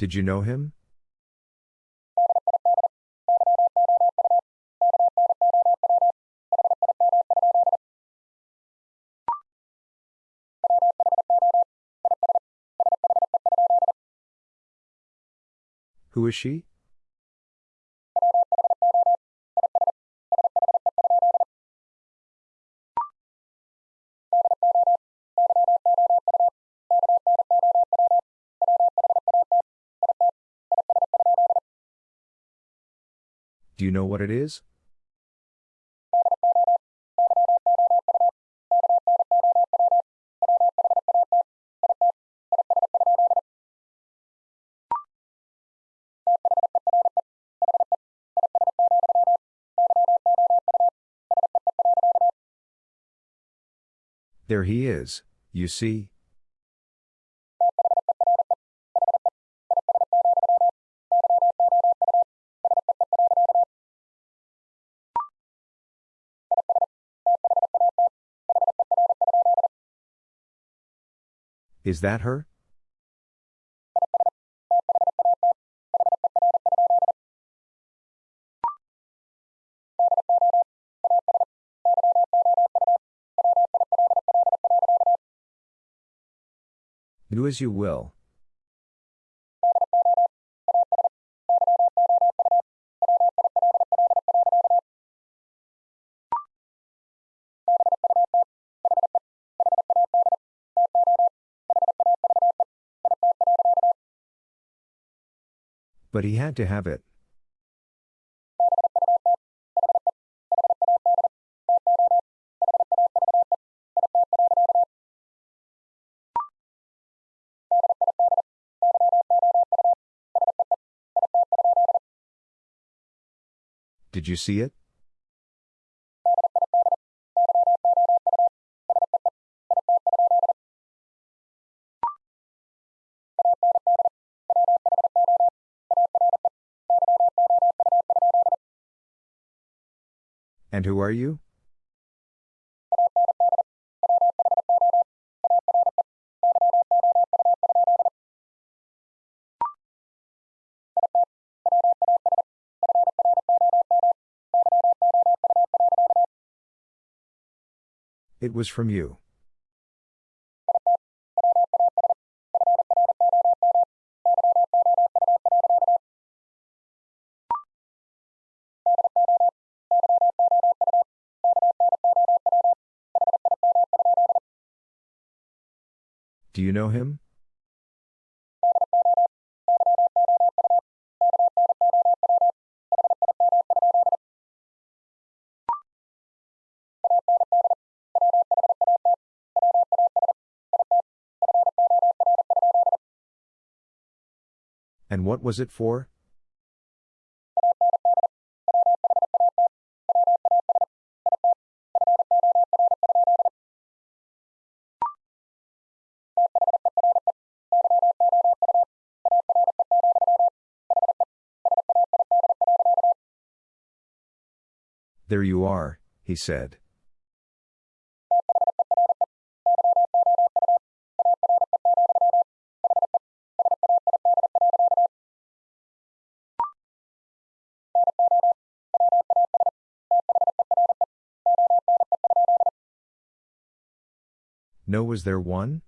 Did you know him? Who is she? Do you know what it is? There he is, you see. Is that her? Do as you will. But he had to have it. Did you see it? And who are you? It was from you. Do you know him? And what was it for? There you are, he said. No, was there one?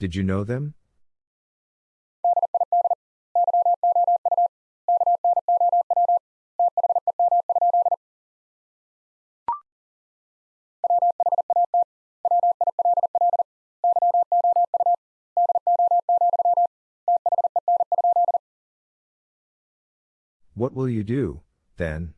Did you know them? What will you do, then?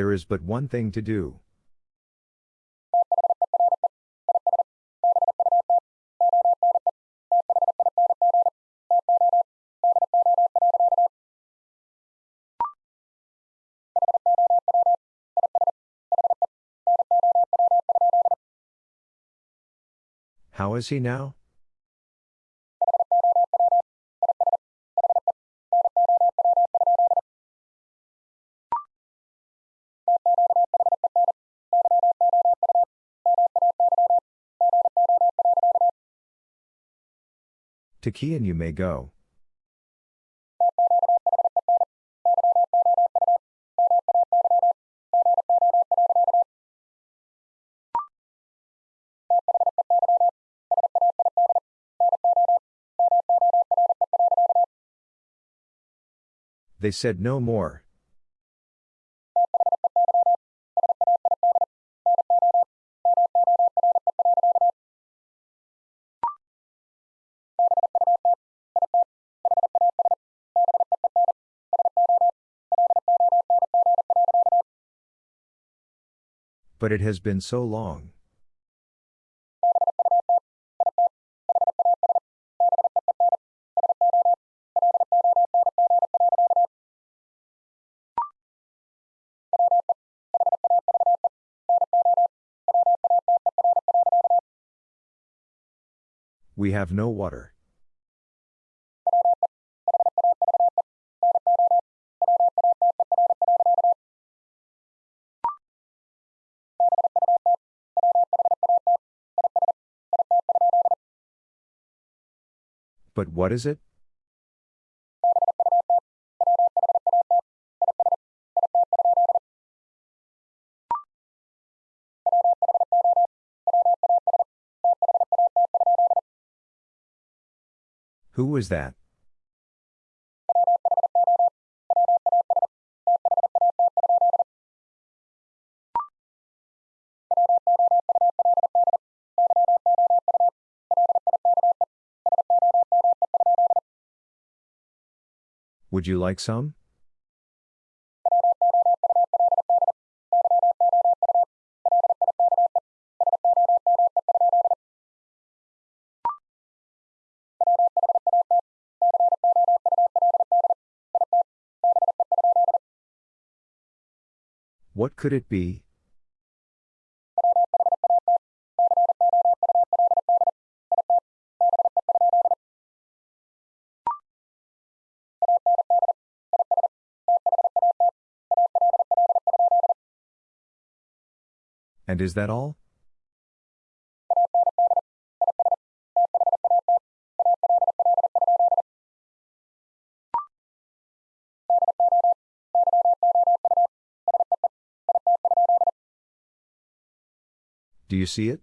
There is but one thing to do. How is he now? To Kian you may go. They said no more. But it has been so long. We have no water. But what is it? Who was that? Would you like some? What could it be? And is that all? Do you see it?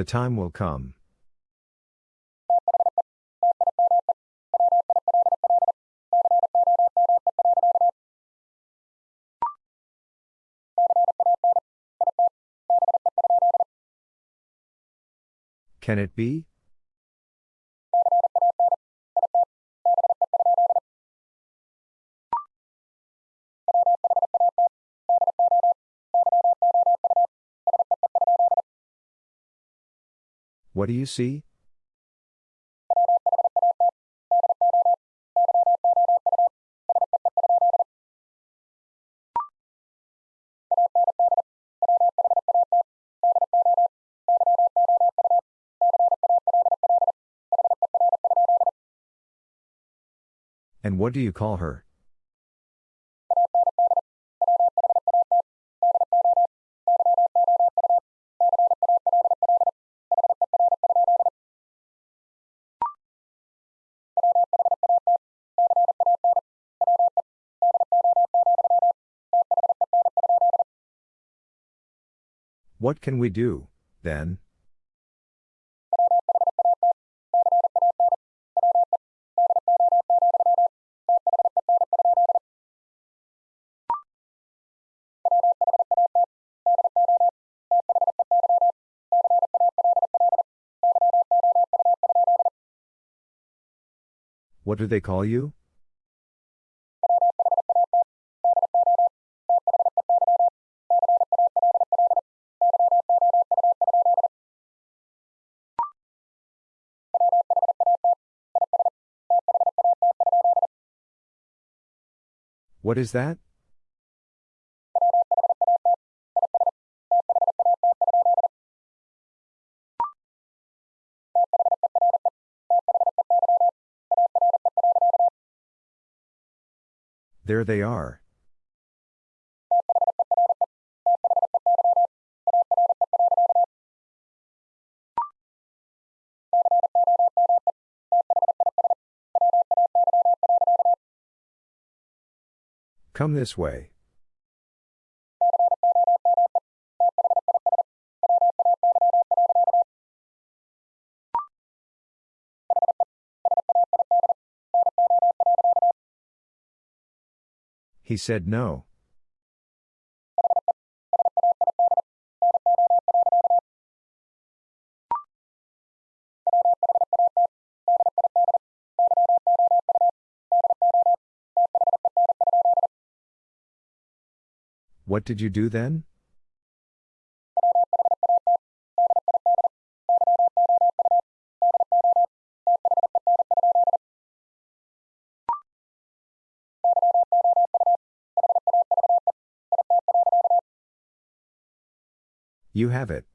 The time will come. Can it be? What do you see? And what do you call her? What can we do, then? What do they call you? What is that? There they are. Come this way. He said no. What did you do then? You have it.